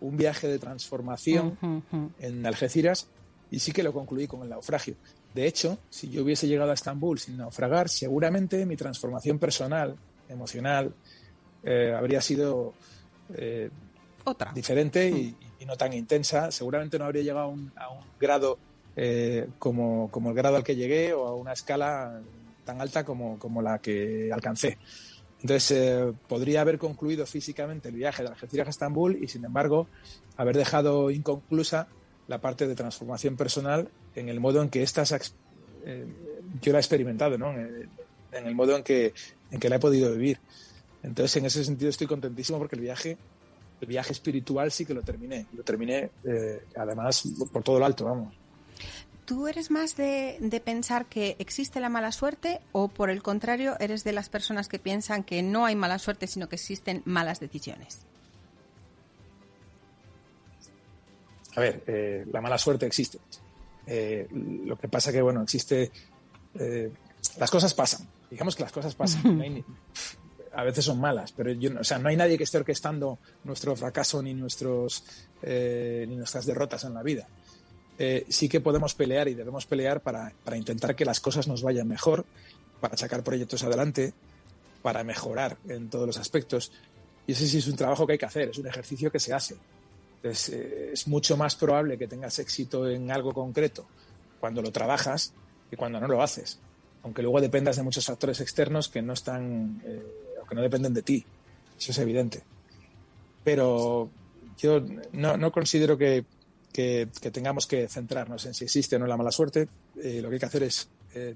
un viaje de transformación en Algeciras y sí que lo concluí con el naufragio. De hecho, si yo hubiese llegado a Estambul sin naufragar, seguramente mi transformación personal, emocional, eh, habría sido eh, otra diferente y, no tan intensa. Seguramente no habría llegado a un, grado eh, como, como, el grado al que llegué o a una escala tan alta como, como la que alcancé. Entonces, eh, podría haber concluido físicamente el viaje de Algeciras a Estambul y, sin embargo, haber dejado inconclusa la parte de transformación personal en el modo en que estas eh, yo la he experimentado, ¿no? En, el modo en que, en que la he podido vivir. Entonces, en ese sentido, estoy contentísimo porque el viaje el viaje espiritual sí que lo terminé. Lo terminé, eh, además, por todo lo alto, vamos. ¿Tú eres más de, pensar que existe la mala suerte o, por el contrario, eres de las personas que piensan que no hay mala suerte, sino que existen malas decisiones? A ver, eh, la mala suerte existe. Eh, lo que pasa que, bueno, existe... las cosas pasan. Digamos que las cosas pasan. [LAUGHS] a veces son malas, pero yo, o sea, no hay nadie que esté orquestando nuestro fracaso ni, nuestros, eh, ni nuestras derrotas en la vida. Eh, sí que podemos pelear y debemos pelear para, para, intentar que las cosas nos vayan mejor, para sacar proyectos adelante, para mejorar en todos los aspectos. Y ese sí es un trabajo que hay que hacer, es un ejercicio que se hace. Entonces, eh, es mucho más probable que tengas éxito en algo concreto cuando lo trabajas que cuando no lo haces. Aunque luego dependas de muchos factores externos que no están que no dependen de ti. Eso es evidente. Pero yo no, considero que, tengamos que centrarnos en si existe o no la mala suerte. Eh, lo que hay que hacer es eh,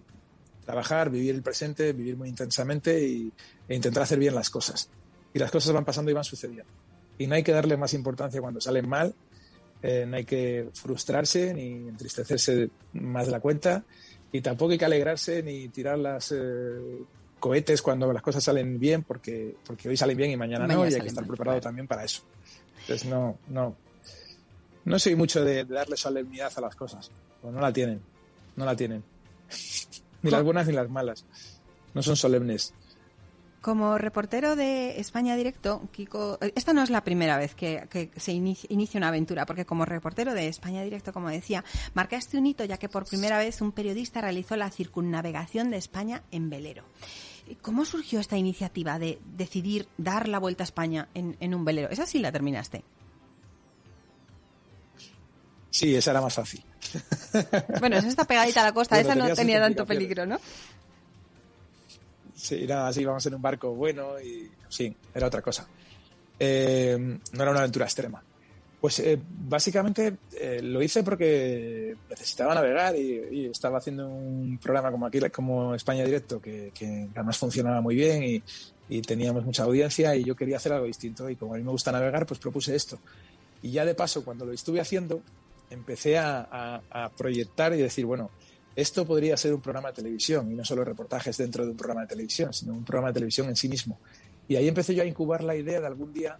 trabajar, vivir el presente, vivir muy intensamente y, e intentar hacer bien las cosas. Y las cosas van pasando y van sucediendo. Y no hay que darle más importancia cuando salen mal, eh, no hay que frustrarse ni entristecerse más de la cuenta y tampoco hay que alegrarse ni tirar las cohetes cuando las cosas salen bien, porque, porque hoy salen bien y mañana, no, y hay que estar preparado también para eso. Entonces, no, no, no soy mucho de, darle solemnidad a las cosas, pues no la tienen, no la tienen. [LAUGHS] ni las buenas ni las malas, no son solemnes. Como reportero de España Directo, Kiko, esta no es la primera vez que, se inicia, una aventura, porque como reportero de España Directo, como decía, marcaste un hito ya que por primera vez un periodista realizó la circunnavegación de España en velero. ¿Cómo surgió esta iniciativa de decidir dar la vuelta a España en, un velero? ¿Esa sí la terminaste? Sí, esa era más fácil. Bueno, esa está pegadita a la costa, esa no tenía tanto peligro, ¿no? Sí, nada, así íbamos en un barco bueno y sí, era otra cosa. Eh, no era una aventura extrema. Pues eh, básicamente eh, lo hice porque necesitaba navegar y, estaba haciendo un programa como aquí, como España Directo, que, además funcionaba muy bien y, teníamos mucha audiencia y yo quería hacer algo distinto y como a mí me gusta navegar, pues propuse esto. Y ya de paso, cuando lo estuve haciendo, empecé a, a proyectar y decir, bueno, esto podría ser un programa de televisión y no solo reportajes dentro de un programa de televisión, sino un programa de televisión en sí mismo. Y ahí empecé yo a incubar la idea de algún día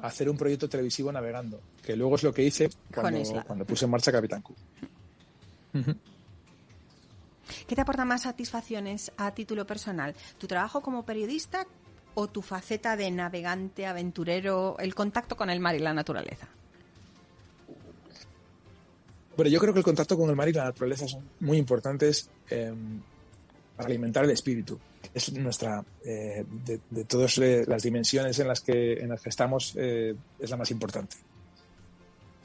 hacer un proyecto televisivo navegando, que luego es lo que hice cuando, puse en marcha Capitán Q. ¿Qué te aporta más satisfacciones a título personal? ¿Tu trabajo como periodista o tu faceta de navegante, aventurero, el contacto con el mar y la naturaleza? Bueno, yo creo que el contacto con el mar y la naturaleza son muy importantes em, para alimentar el espíritu es nuestra, eh, de, todas las dimensiones en las que, en las que estamos, eh, es la más importante.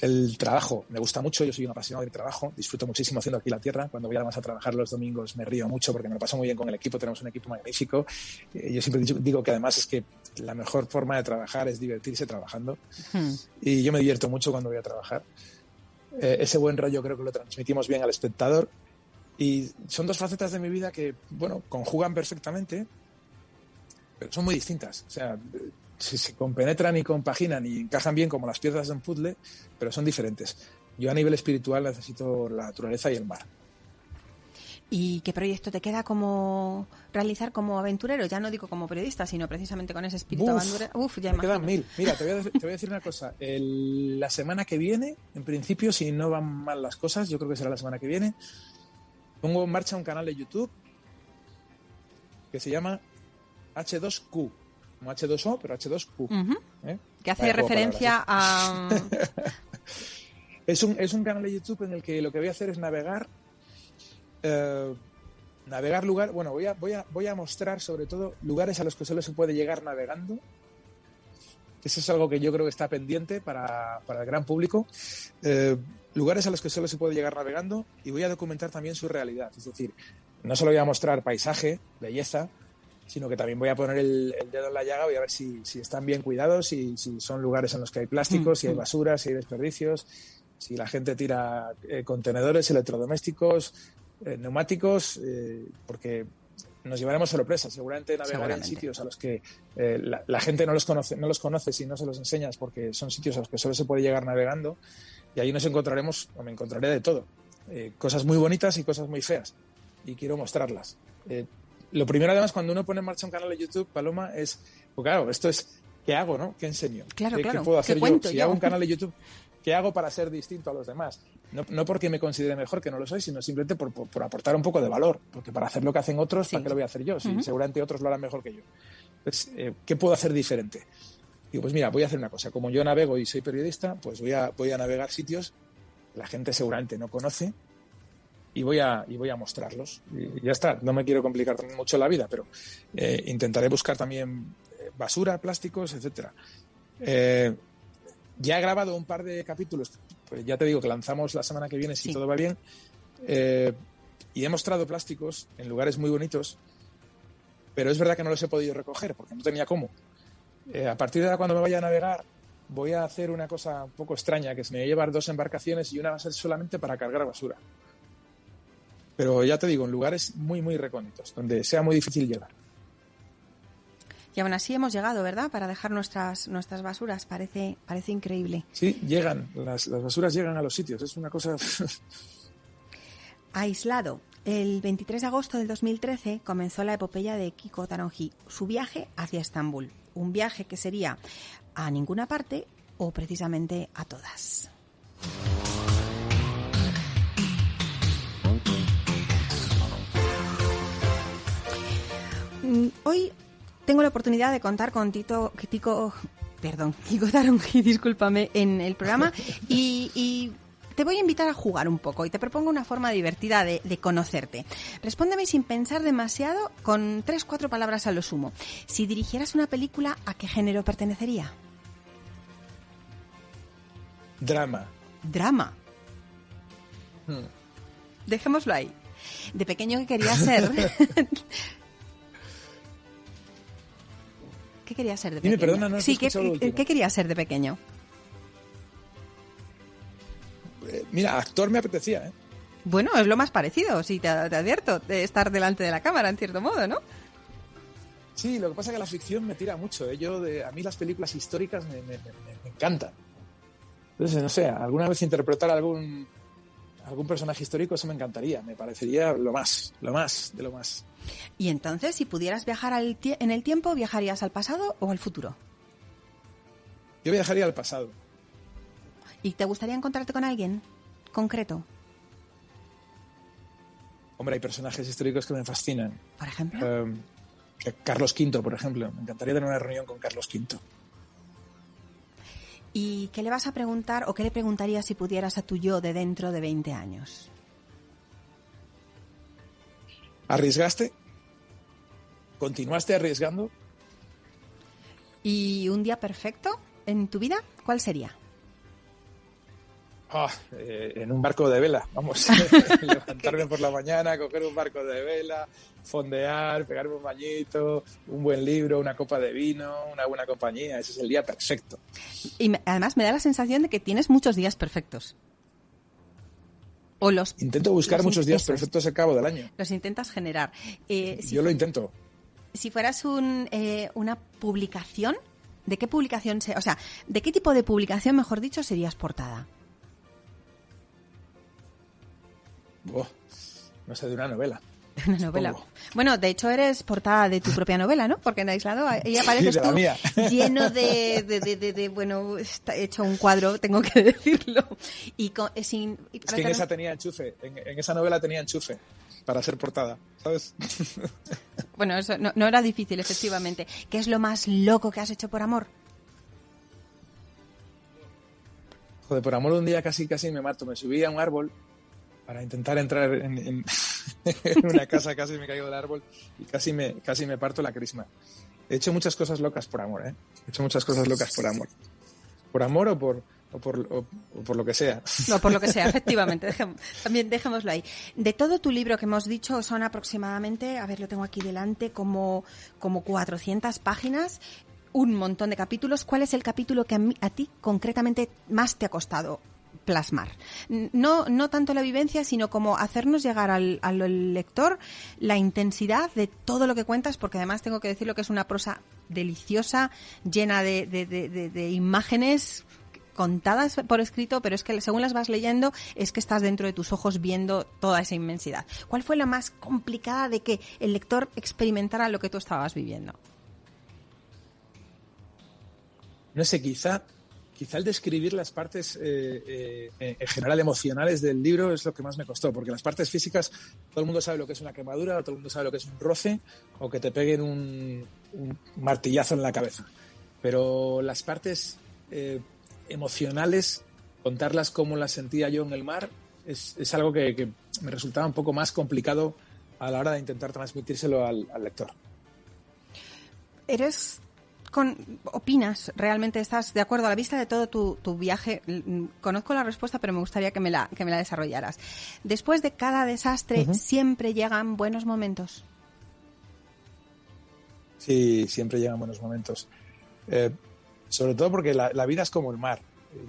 El trabajo me gusta mucho, yo soy un apasionado del trabajo, disfruto muchísimo haciendo aquí la tierra. Cuando voy además a trabajar los domingos me río mucho porque me lo paso muy bien con el equipo, tenemos un equipo magnífico. Eh, yo siempre digo que además es que la mejor forma de trabajar es divertirse trabajando hmm. y yo me divierto mucho cuando voy a trabajar. Ese buen rollo creo que lo transmitimos bien al espectador y son dos facetas de mi vida que, bueno, conjugan perfectamente, pero son muy distintas. O sea, se, compenetran y compaginan y encajan bien como las piezas de un puzzle, pero son diferentes. Yo a nivel espiritual necesito la naturaleza y el mar. ¿Y qué proyecto te queda como realizar como aventurero? Ya no digo como periodista, sino precisamente con ese espíritu aventurero. Uf, ya me quedan mil. Mira, [LAUGHS] te voy, a, decir una cosa. la semana que viene, en principio, si no van mal las cosas, yo creo que será la semana que viene, pongo en marcha un canal de YouTube que se llama H2Q. Como H2O, pero H2Q. ¿eh? Que hace referencia a... [LAUGHS] es, un, es un canal de YouTube en el que lo que voy a hacer es navegar... Eh, navegar lugar... Bueno, voy a, voy, a, voy a mostrar sobre todo lugares a los que solo se puede llegar navegando. Eso es algo que yo creo que está pendiente para, para el gran público. Eh, lugares a los que solo se puede llegar navegando y voy a documentar también su realidad. Es decir, no solo voy a mostrar paisaje, belleza, sino que también voy a poner el, dedo en la llaga, voy a ver si, están bien cuidados, si, si, son lugares en los que hay plásticos, si hay mm. basura, si hay desperdicios, si la gente tira eh, contenedores electrodomésticos, eh, neumáticos, eh, porque nos llevaremos sorpresas. Seguramente navegaré en sitios a los que la, la, gente no los conoce, no los conoce si no se los enseñas, porque son sitios a los que solo se puede llegar navegando y ahí nos encontraremos, o me encontraré de todo. Eh, cosas muy bonitas y cosas muy feas. Y quiero mostrarlas. Eh, lo primero, además, cuando uno pone en marcha un canal de YouTube, Paloma, es, pues claro, esto es, ¿qué hago, no? ¿Qué enseño? Claro, ¿Qué, claro. ¿qué puedo hacer yo? Si hago un canal de YouTube, ¿qué hago para ser distinto a los demás? No, no porque me considere mejor, que no lo soy, sino simplemente por, por, aportar un poco de valor. Porque para hacer lo que hacen otros, ¿para qué lo voy a hacer yo? Si seguramente otros lo harán mejor que yo. Pues, ¿Qué puedo hacer diferente? Digo, pues mira, voy a hacer una cosa. Como yo navego y soy periodista, pues voy a, voy a navegar sitios la gente seguramente no conoce y voy a, y voy a mostrarlos. Y ya está, no me quiero complicar mucho la vida, pero eh, intentaré buscar también eh, basura, plásticos, etcétera. Eh, ya he grabado un par de capítulos, pues ya te digo que lanzamos la semana que viene si todo va bien, y he mostrado plásticos en lugares muy bonitos, pero es verdad que no los he podido recoger porque no tenía cómo. a partir de ahora, cuando me vaya a navegar, voy a hacer una cosa un poco extraña, que es me voy a llevar dos embarcaciones y una va a ser solamente para cargar basura. Pero ya te digo, en lugares muy, muy recónditos, donde sea muy difícil llegar. Y aún así hemos llegado, ¿verdad? Para dejar nuestras, nuestras basuras. Parece, parece increíble. Sí, llegan. Las, las basuras llegan a los sitios. Es una cosa... [LAUGHS] Aislado. El 23 de agosto del 2013 comenzó la epopeya de Kiko Taronji, su viaje hacia Estambul. Un viaje que sería a ninguna parte o precisamente a todas. Mm, hoy tengo la oportunidad de contar con Tito, Tico, perdón, [LAUGHS] Kiko Taronji, discúlpame, en el programa [LAUGHS] y, te voy a invitar a jugar un poco y te propongo una forma divertida de, de, conocerte. Respóndeme sin pensar demasiado con tres, cuatro palabras a lo sumo. Si dirigieras una película, ¿a qué género pertenecería? Drama. Drama. Hmm. Dejémoslo ahí. De pequeño que quería ser. [LAUGHS] ¿Qué querías ser de Dime, pequeño? perdona, no has sí, ¿qué. ¿qué querías ser de pequeño? Eh, mira, actor me apetecía, ¿eh? Bueno, es lo más parecido, sí, te, te advierto, de estar delante de la cámara, en cierto modo, ¿no? Sí, lo que pasa es que la ficción me tira mucho. ¿eh? Yo de, a mí las películas históricas me, me- me- me encantan. Entonces, no sé, alguna vez interpretar algún algún personaje histórico, eso me encantaría. Me parecería lo más, lo más, de lo más. Y entonces, si pudieras viajar al en el tiempo, ¿viajarías al pasado o al futuro? Yo viajaría al pasado. ¿Y te gustaría encontrarte con alguien concreto? Hombre, hay personajes históricos que me fascinan. Por ejemplo. Eh, que Carlos V, por ejemplo. Me encantaría tener una reunión con Carlos V. ¿Y qué le vas a preguntar o qué le preguntarías si pudieras a tu yo de dentro de 20 años? ¿Arriesgaste? ¿Continuaste arriesgando? ¿Y un día perfecto en tu vida? ¿Cuál sería? Ah, eh, en un barco de vela, vamos. [LAUGHS] [LAUGHS] Levantarme por la mañana, coger un barco de vela, fondear, pegarme un bañito, un buen libro, una copa de vino, una buena compañía. Ese es el día perfecto. Y además me da la sensación de que tienes muchos días perfectos. O los, Intento buscar los muchos días eso es, perfectos al cabo del año. Los intentas generar. Eh, si, Yo lo intento. si fueras un, eh, una publicación, ¿de qué publicación se, o sea, de qué tipo de publicación, mejor dicho, serías portada? Oh, no sé, de una novela. [LAUGHS] Una novela. Supongo. Bueno, de hecho eres portada de tu propia novela, ¿no? Porque en Aislado ahí apareces la tú mía. [LAUGHS] lleno de, de, de, de- de- bueno, está hecho un cuadro, tengo que [LAUGHS] decirlo. Y con- eh, sin, y Es que en esa tenía enchufe, en, en esa novela tenía enchufe para ser portada, ¿sabes? Bueno, eso no, no era difícil, efectivamente. ¿Qué es lo más loco que has hecho por amor? Joder, por amor un día casi casi me mato. Me subí a un árbol para intentar entrar en, en- [LAUGHS] en una casa, casi me caigo del árbol y casi me, casi me parto la crisma. He hecho muchas cosas locas por amor, ¿eh? He hecho muchas cosas locas por amor. Por amor o por, o por, o- o por lo que sea. No, por lo que sea, [LAUGHS] efectivamente. dejemos- también dejémoslo ahí. De todo tu libro que hemos dicho, son aproximadamente, a ver, lo tengo aquí delante, como, como 400 páginas, un montón de capítulos. ¿Cuál es el capítulo que a, mí- a ti concretamente más te ha costado plasmar? No, no tanto la vivencia, sino como hacernos llegar al, al lector la intensidad de todo lo que cuentas, porque además tengo que decirlo que es una prosa deliciosa, llena de- de- de imágenes contadas por escrito, pero es que según las vas leyendo es que estás dentro de tus ojos viendo toda esa inmensidad. ¿Cuál fue la más complicada de que el lector experimentara lo que tú estabas viviendo? No sé, quizá, quizá el describir las partes eh, eh, en general emocionales del libro es lo que más me costó, porque las partes físicas, todo el mundo sabe lo que es una quemadura, todo el mundo sabe lo que es un roce o que te peguen un, martillazo en la cabeza. Pero las partes eh, emocionales, contarlas como las sentía yo en el mar, es, algo que, que me resultaba un poco más complicado a la hora de intentar transmitírselo al, al lector. ¿Eres con, opinas, realmente estás de acuerdo a la vista de todo tu, tu viaje? Mm, Conozco la respuesta, pero me gustaría que me la, que me la desarrollaras. Después de cada desastre siempre llegan buenos momentos. Sí, siempre llegan buenos momentos. Eh, sobre todo porque la, la vida es como el mar.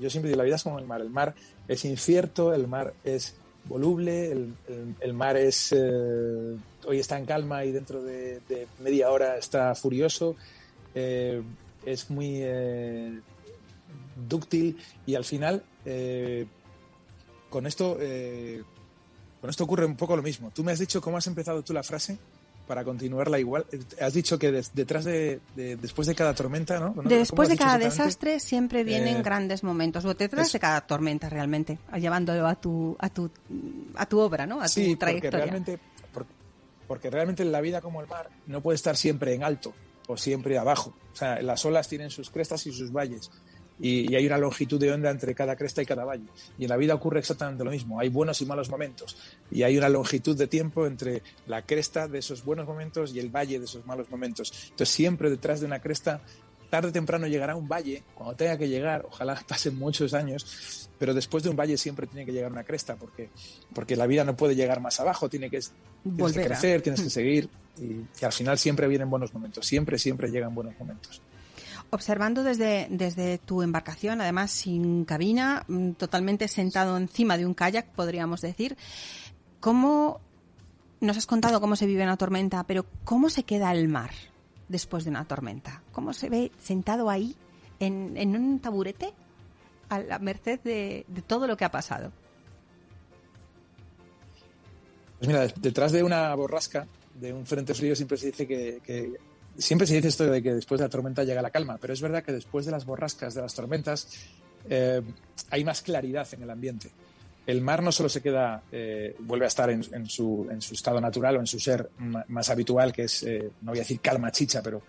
Yo siempre digo, la vida es como el mar. El mar es incierto, el mar es voluble, el, el- el mar es... eh, hoy está en calma y dentro de, de media hora está furioso. Eh, es muy eh, dúctil y al final eh, con esto eh, con esto ocurre un poco lo mismo. Tú me has dicho cómo has empezado tú la frase para continuarla igual. Has dicho que des- detrás de, de- después de cada tormenta, ¿no? ¿Cómo Después de cada desastre siempre vienen Eh, grandes momentos, o detrás es- de cada tormenta realmente, llevándolo a tu, a tu, a tu obra, ¿no? A tu sí, porque trayectoria. realmente, por- porque realmente la vida como el mar no puede estar siempre en alto o siempre abajo. O sea, las olas tienen sus crestas y sus valles. Y, y hay una longitud de onda entre cada cresta y cada valle. Y en la vida ocurre exactamente lo mismo. Hay buenos y malos momentos. Y hay una longitud de tiempo entre la cresta de esos buenos momentos y el valle de esos malos momentos. Entonces, siempre detrás de una cresta, tarde o temprano llegará un valle, cuando tenga que llegar, ojalá [LAUGHS] pasen muchos años, pero después de un valle siempre tiene que llegar una cresta, porque, porque la vida no puede llegar más abajo, tiene que, tienes que crecer, tienes que seguir, y, y al final siempre vienen buenos momentos, siempre, siempre llegan buenos momentos. observando desde, desde tu embarcación, además sin cabina, mm, totalmente sentado encima de un kayak, podríamos decir, ¿cómo nos has contado cómo se vive una tormenta, pero cómo se queda el mar después de una tormenta? ¿Cómo se ve sentado ahí en, en un taburete a la merced de, todo lo que ha pasado? Pues mira, detrás de una borrasca, de un frente frío, siempre se dice que, que siempre se dice esto de que después de la tormenta llega la calma, pero es verdad que después de las borrascas, de las tormentas, eh, hay más claridad en el ambiente. El mar no solo se queda, eh, vuelve a estar en, en, su, en, su, estado natural o en su ser más habitual, que es, eh, no voy a decir calma chicha, pero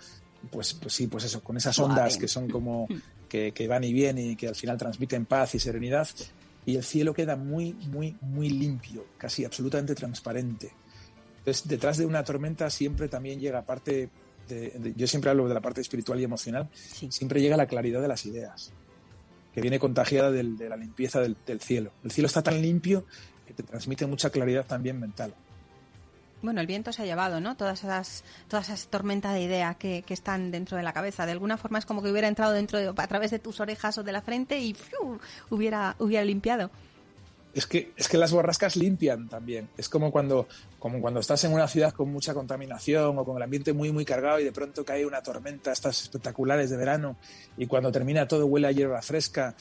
pues, pues sí, pues eso, con esas ondas que son como [LAUGHS] que, que van y vienen y que al final transmiten paz y serenidad, y el cielo queda muy, muy, muy limpio, casi absolutamente transparente. Entonces, detrás de una tormenta siempre también llega parte de, de, yo siempre hablo de la parte espiritual y emocional, sí. siempre llega la claridad de las ideas, que viene contagiada del, de la limpieza del, cielo. El cielo está tan limpio que te transmite mucha claridad también mental. Bueno, el viento se ha llevado, ¿no? Todas esas, todas esas tormentas de ideas que, que, están dentro de la cabeza. De alguna forma es como que hubiera entrado dentro de, a través de tus orejas o de la frente y hubiera, hubiera limpiado. Es que, es que las borrascas limpian también. Es como cuando, como cuando estás en una ciudad con mucha contaminación o con el ambiente muy, muy cargado y de pronto cae una tormenta, estas espectaculares de verano, y cuando termina todo huele a hierba fresca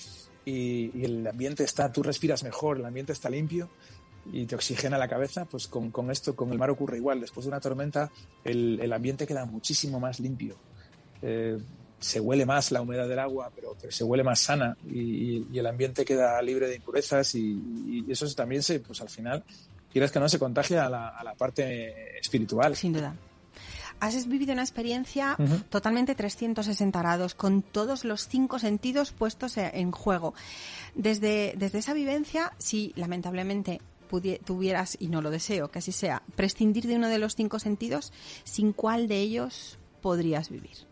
y, el ambiente está, tú respiras mejor, el ambiente está limpio y te oxigena la cabeza, pues con, con, esto, con el mar ocurre igual. Después de una tormenta, el, el ambiente queda muchísimo más limpio. Eh, se huele más la humedad del agua, pero, pero se huele más sana y, y, el ambiente queda libre de impurezas y, y, eso también se, pues al final, quieras que no, se contagia a la, a la parte espiritual. Sin duda has vivido una experiencia uh -huh. totalmente 360 grados, con todos los cinco sentidos puestos en juego. Desde, desde esa vivencia, si lamentablemente tuvieras, y no lo deseo, que así sea, prescindir de uno de los cinco sentidos, ¿sin cuál de ellos podrías vivir?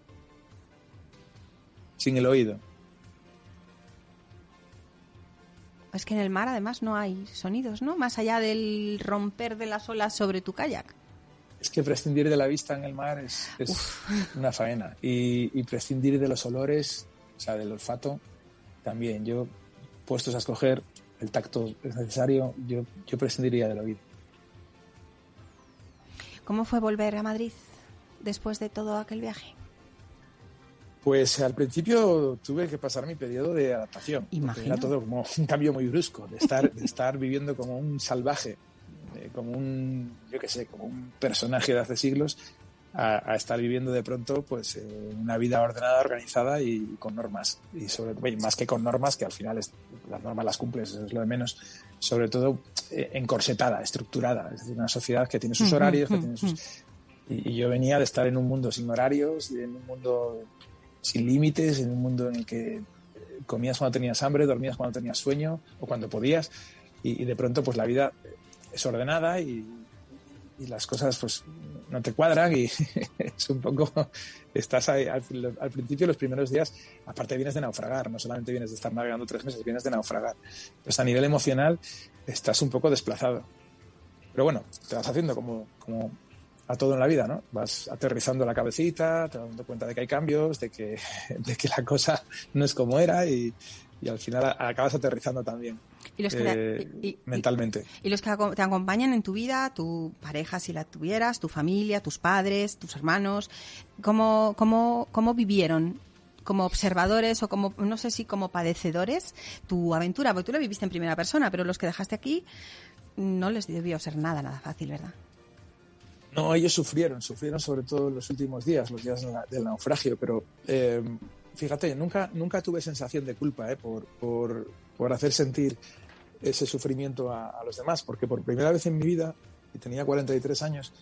Sin el oído. Es que en el mar además no hay sonidos, ¿no? Más allá del romper de las olas sobre tu kayak. Es que prescindir de la vista en el mar es, es [LAUGHS] una faena. Y, y, prescindir de los olores, o sea, del olfato, también. Yo, puestos a escoger, el tacto es necesario, yo, yo prescindiría del oído. ¿Cómo fue volver a Madrid después de todo aquel viaje? Pues al principio tuve que pasar mi periodo de adaptación. Era todo como un cambio muy brusco, de estar, de estar viviendo como un salvaje, eh, como un, yo qué sé, como un personaje de hace siglos, a, a estar viviendo de pronto pues eh, una vida ordenada, organizada y, con normas. Y sobre más que con normas, que al final es, las normas las cumples, es lo de menos, sobre todo eh, encorsetada, estructurada. Es decir, una sociedad que tiene sus horarios, que tiene sus... Y, y yo venía de estar en un mundo sin horarios, en un mundo sin límites, en un mundo en el que comías cuando tenías hambre, dormías cuando tenías sueño o cuando podías y, de pronto pues la vida es ordenada y, las cosas pues no te cuadran y [LAUGHS] es un poco estás ahí, al, principio los primeros días aparte vienes de naufragar no solamente vienes de estar navegando tres meses vienes de naufragar. Pues a nivel emocional estás un poco desplazado. Pero bueno te vas haciendo como a todo en la vida, ¿no? Vas aterrizando la cabecita, te dando cuenta de que hay cambios, de que, [LAUGHS] de que la cosa no es como era y, y al final acabas aterrizando también. ¿Y los que eh, y, y, mentalmente. Y, los que te acompañan en tu vida, tu pareja si la tuvieras, tu familia, tus padres, tus hermanos, ¿cómo, cómo, cómo vivieron como observadores o como, no sé si como padecedores, tu aventura? Porque tú la viviste en primera persona, pero los que dejaste aquí no les debió ser nada, nada fácil, ¿verdad? No, ellos sufrieron, sufrieron sobre todo en los últimos días, los días del naufragio, pero eh, fíjate, nunca, tuve sensación de culpa eh, por, hacer sentir ese sufrimiento a, los demás, porque por primera vez en mi vida, y tenía 43 años,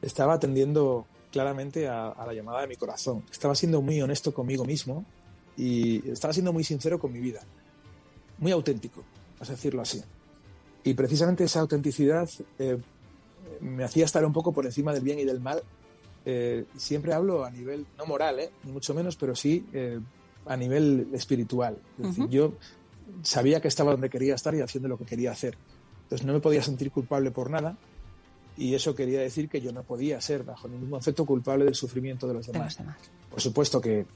estaba atendiendo claramente a, a la llamada de mi corazón. Estaba siendo muy honesto conmigo mismo y estaba siendo muy sincero con mi vida, muy auténtico, a decirlo así. Y precisamente esa autenticidad eh, me hacía estar un poco por encima del bien y del mal. Eh, siempre hablo a nivel, no moral, ¿eh? ni mucho menos, pero sí eh, a nivel espiritual. Es decir, uh -huh. yo sabía que estaba donde quería estar y haciendo lo que quería hacer. Entonces no me podía sentir culpable por nada y eso quería decir que yo no podía ser bajo ningún concepto culpable del sufrimiento de los demás. De los demás. Por supuesto que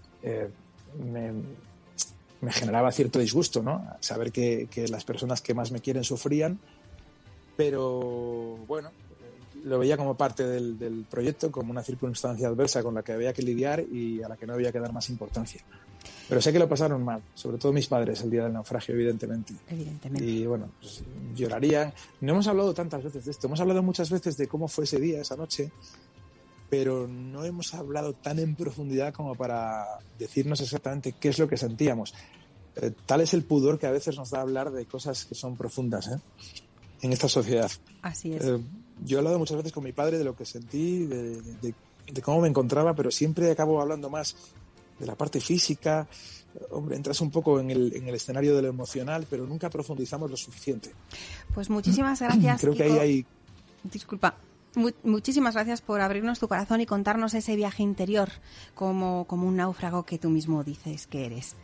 me, generaba cierto disgusto, ¿no? Saber que, que, las personas que más me quieren sufrían, pero bueno, lo veía como parte del, del, proyecto, como una circunstancia adversa con la que había que lidiar y a la que no había que dar más importancia. Pero sé que lo pasaron mal, sobre todo mis padres el día del naufragio, evidentemente. Evidentemente. Y bueno, pues, llorarían. No hemos hablado tantas veces de esto, hemos hablado muchas veces de cómo fue ese día, esa noche, pero no hemos hablado tan en profundidad como para decirnos exactamente qué es lo que sentíamos. Eh, tal es el pudor que a veces nos da hablar de cosas que son profundas ¿eh? en esta sociedad. Así es. Eh, yo he hablado muchas veces con mi padre de lo que sentí, de, de, de, cómo me encontraba, pero siempre acabo hablando más de la parte física. Hombre, entras un poco en el, en el escenario de lo emocional, pero nunca profundizamos lo suficiente. Pues muchísimas gracias. [CLEARS THROAT] Creo que ahí hay. Disculpa. Muchísimas gracias por abrirnos tu corazón y contarnos ese viaje interior como, como un náufrago que tú mismo dices que eres.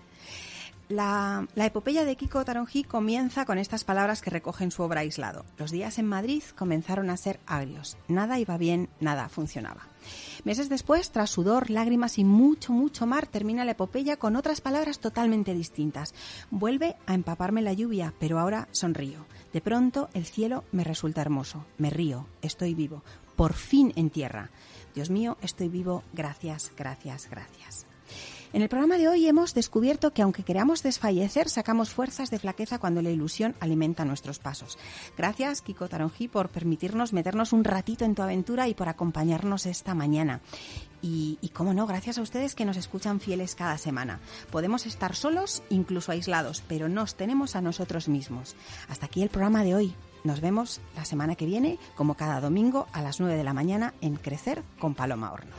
La, epopeya de Kiko Taronji comienza con estas palabras que recogen su obra aislado. Los días en Madrid comenzaron a ser agrios. Nada iba bien, nada funcionaba. Meses después, tras sudor, lágrimas y mucho, mucho mar, termina la epopeya con otras palabras totalmente distintas. Vuelve a empaparme la lluvia, pero ahora sonrío. De pronto el cielo me resulta hermoso. Me río, estoy vivo. Por fin en tierra. Dios mío, estoy vivo. Gracias, gracias, gracias. En el programa de hoy hemos descubierto que aunque queramos desfallecer, sacamos fuerzas de flaqueza cuando la ilusión alimenta nuestros pasos. Gracias, Kiko Taronji, por permitirnos meternos un ratito en tu aventura y por acompañarnos esta mañana. Y, y cómo no, gracias a ustedes que nos escuchan fieles cada semana. Podemos estar solos, incluso aislados, pero nos tenemos a nosotros mismos. Hasta aquí el programa de hoy. Nos vemos la semana que viene, como cada domingo, a las 9 de la mañana en Crecer con Paloma Horno.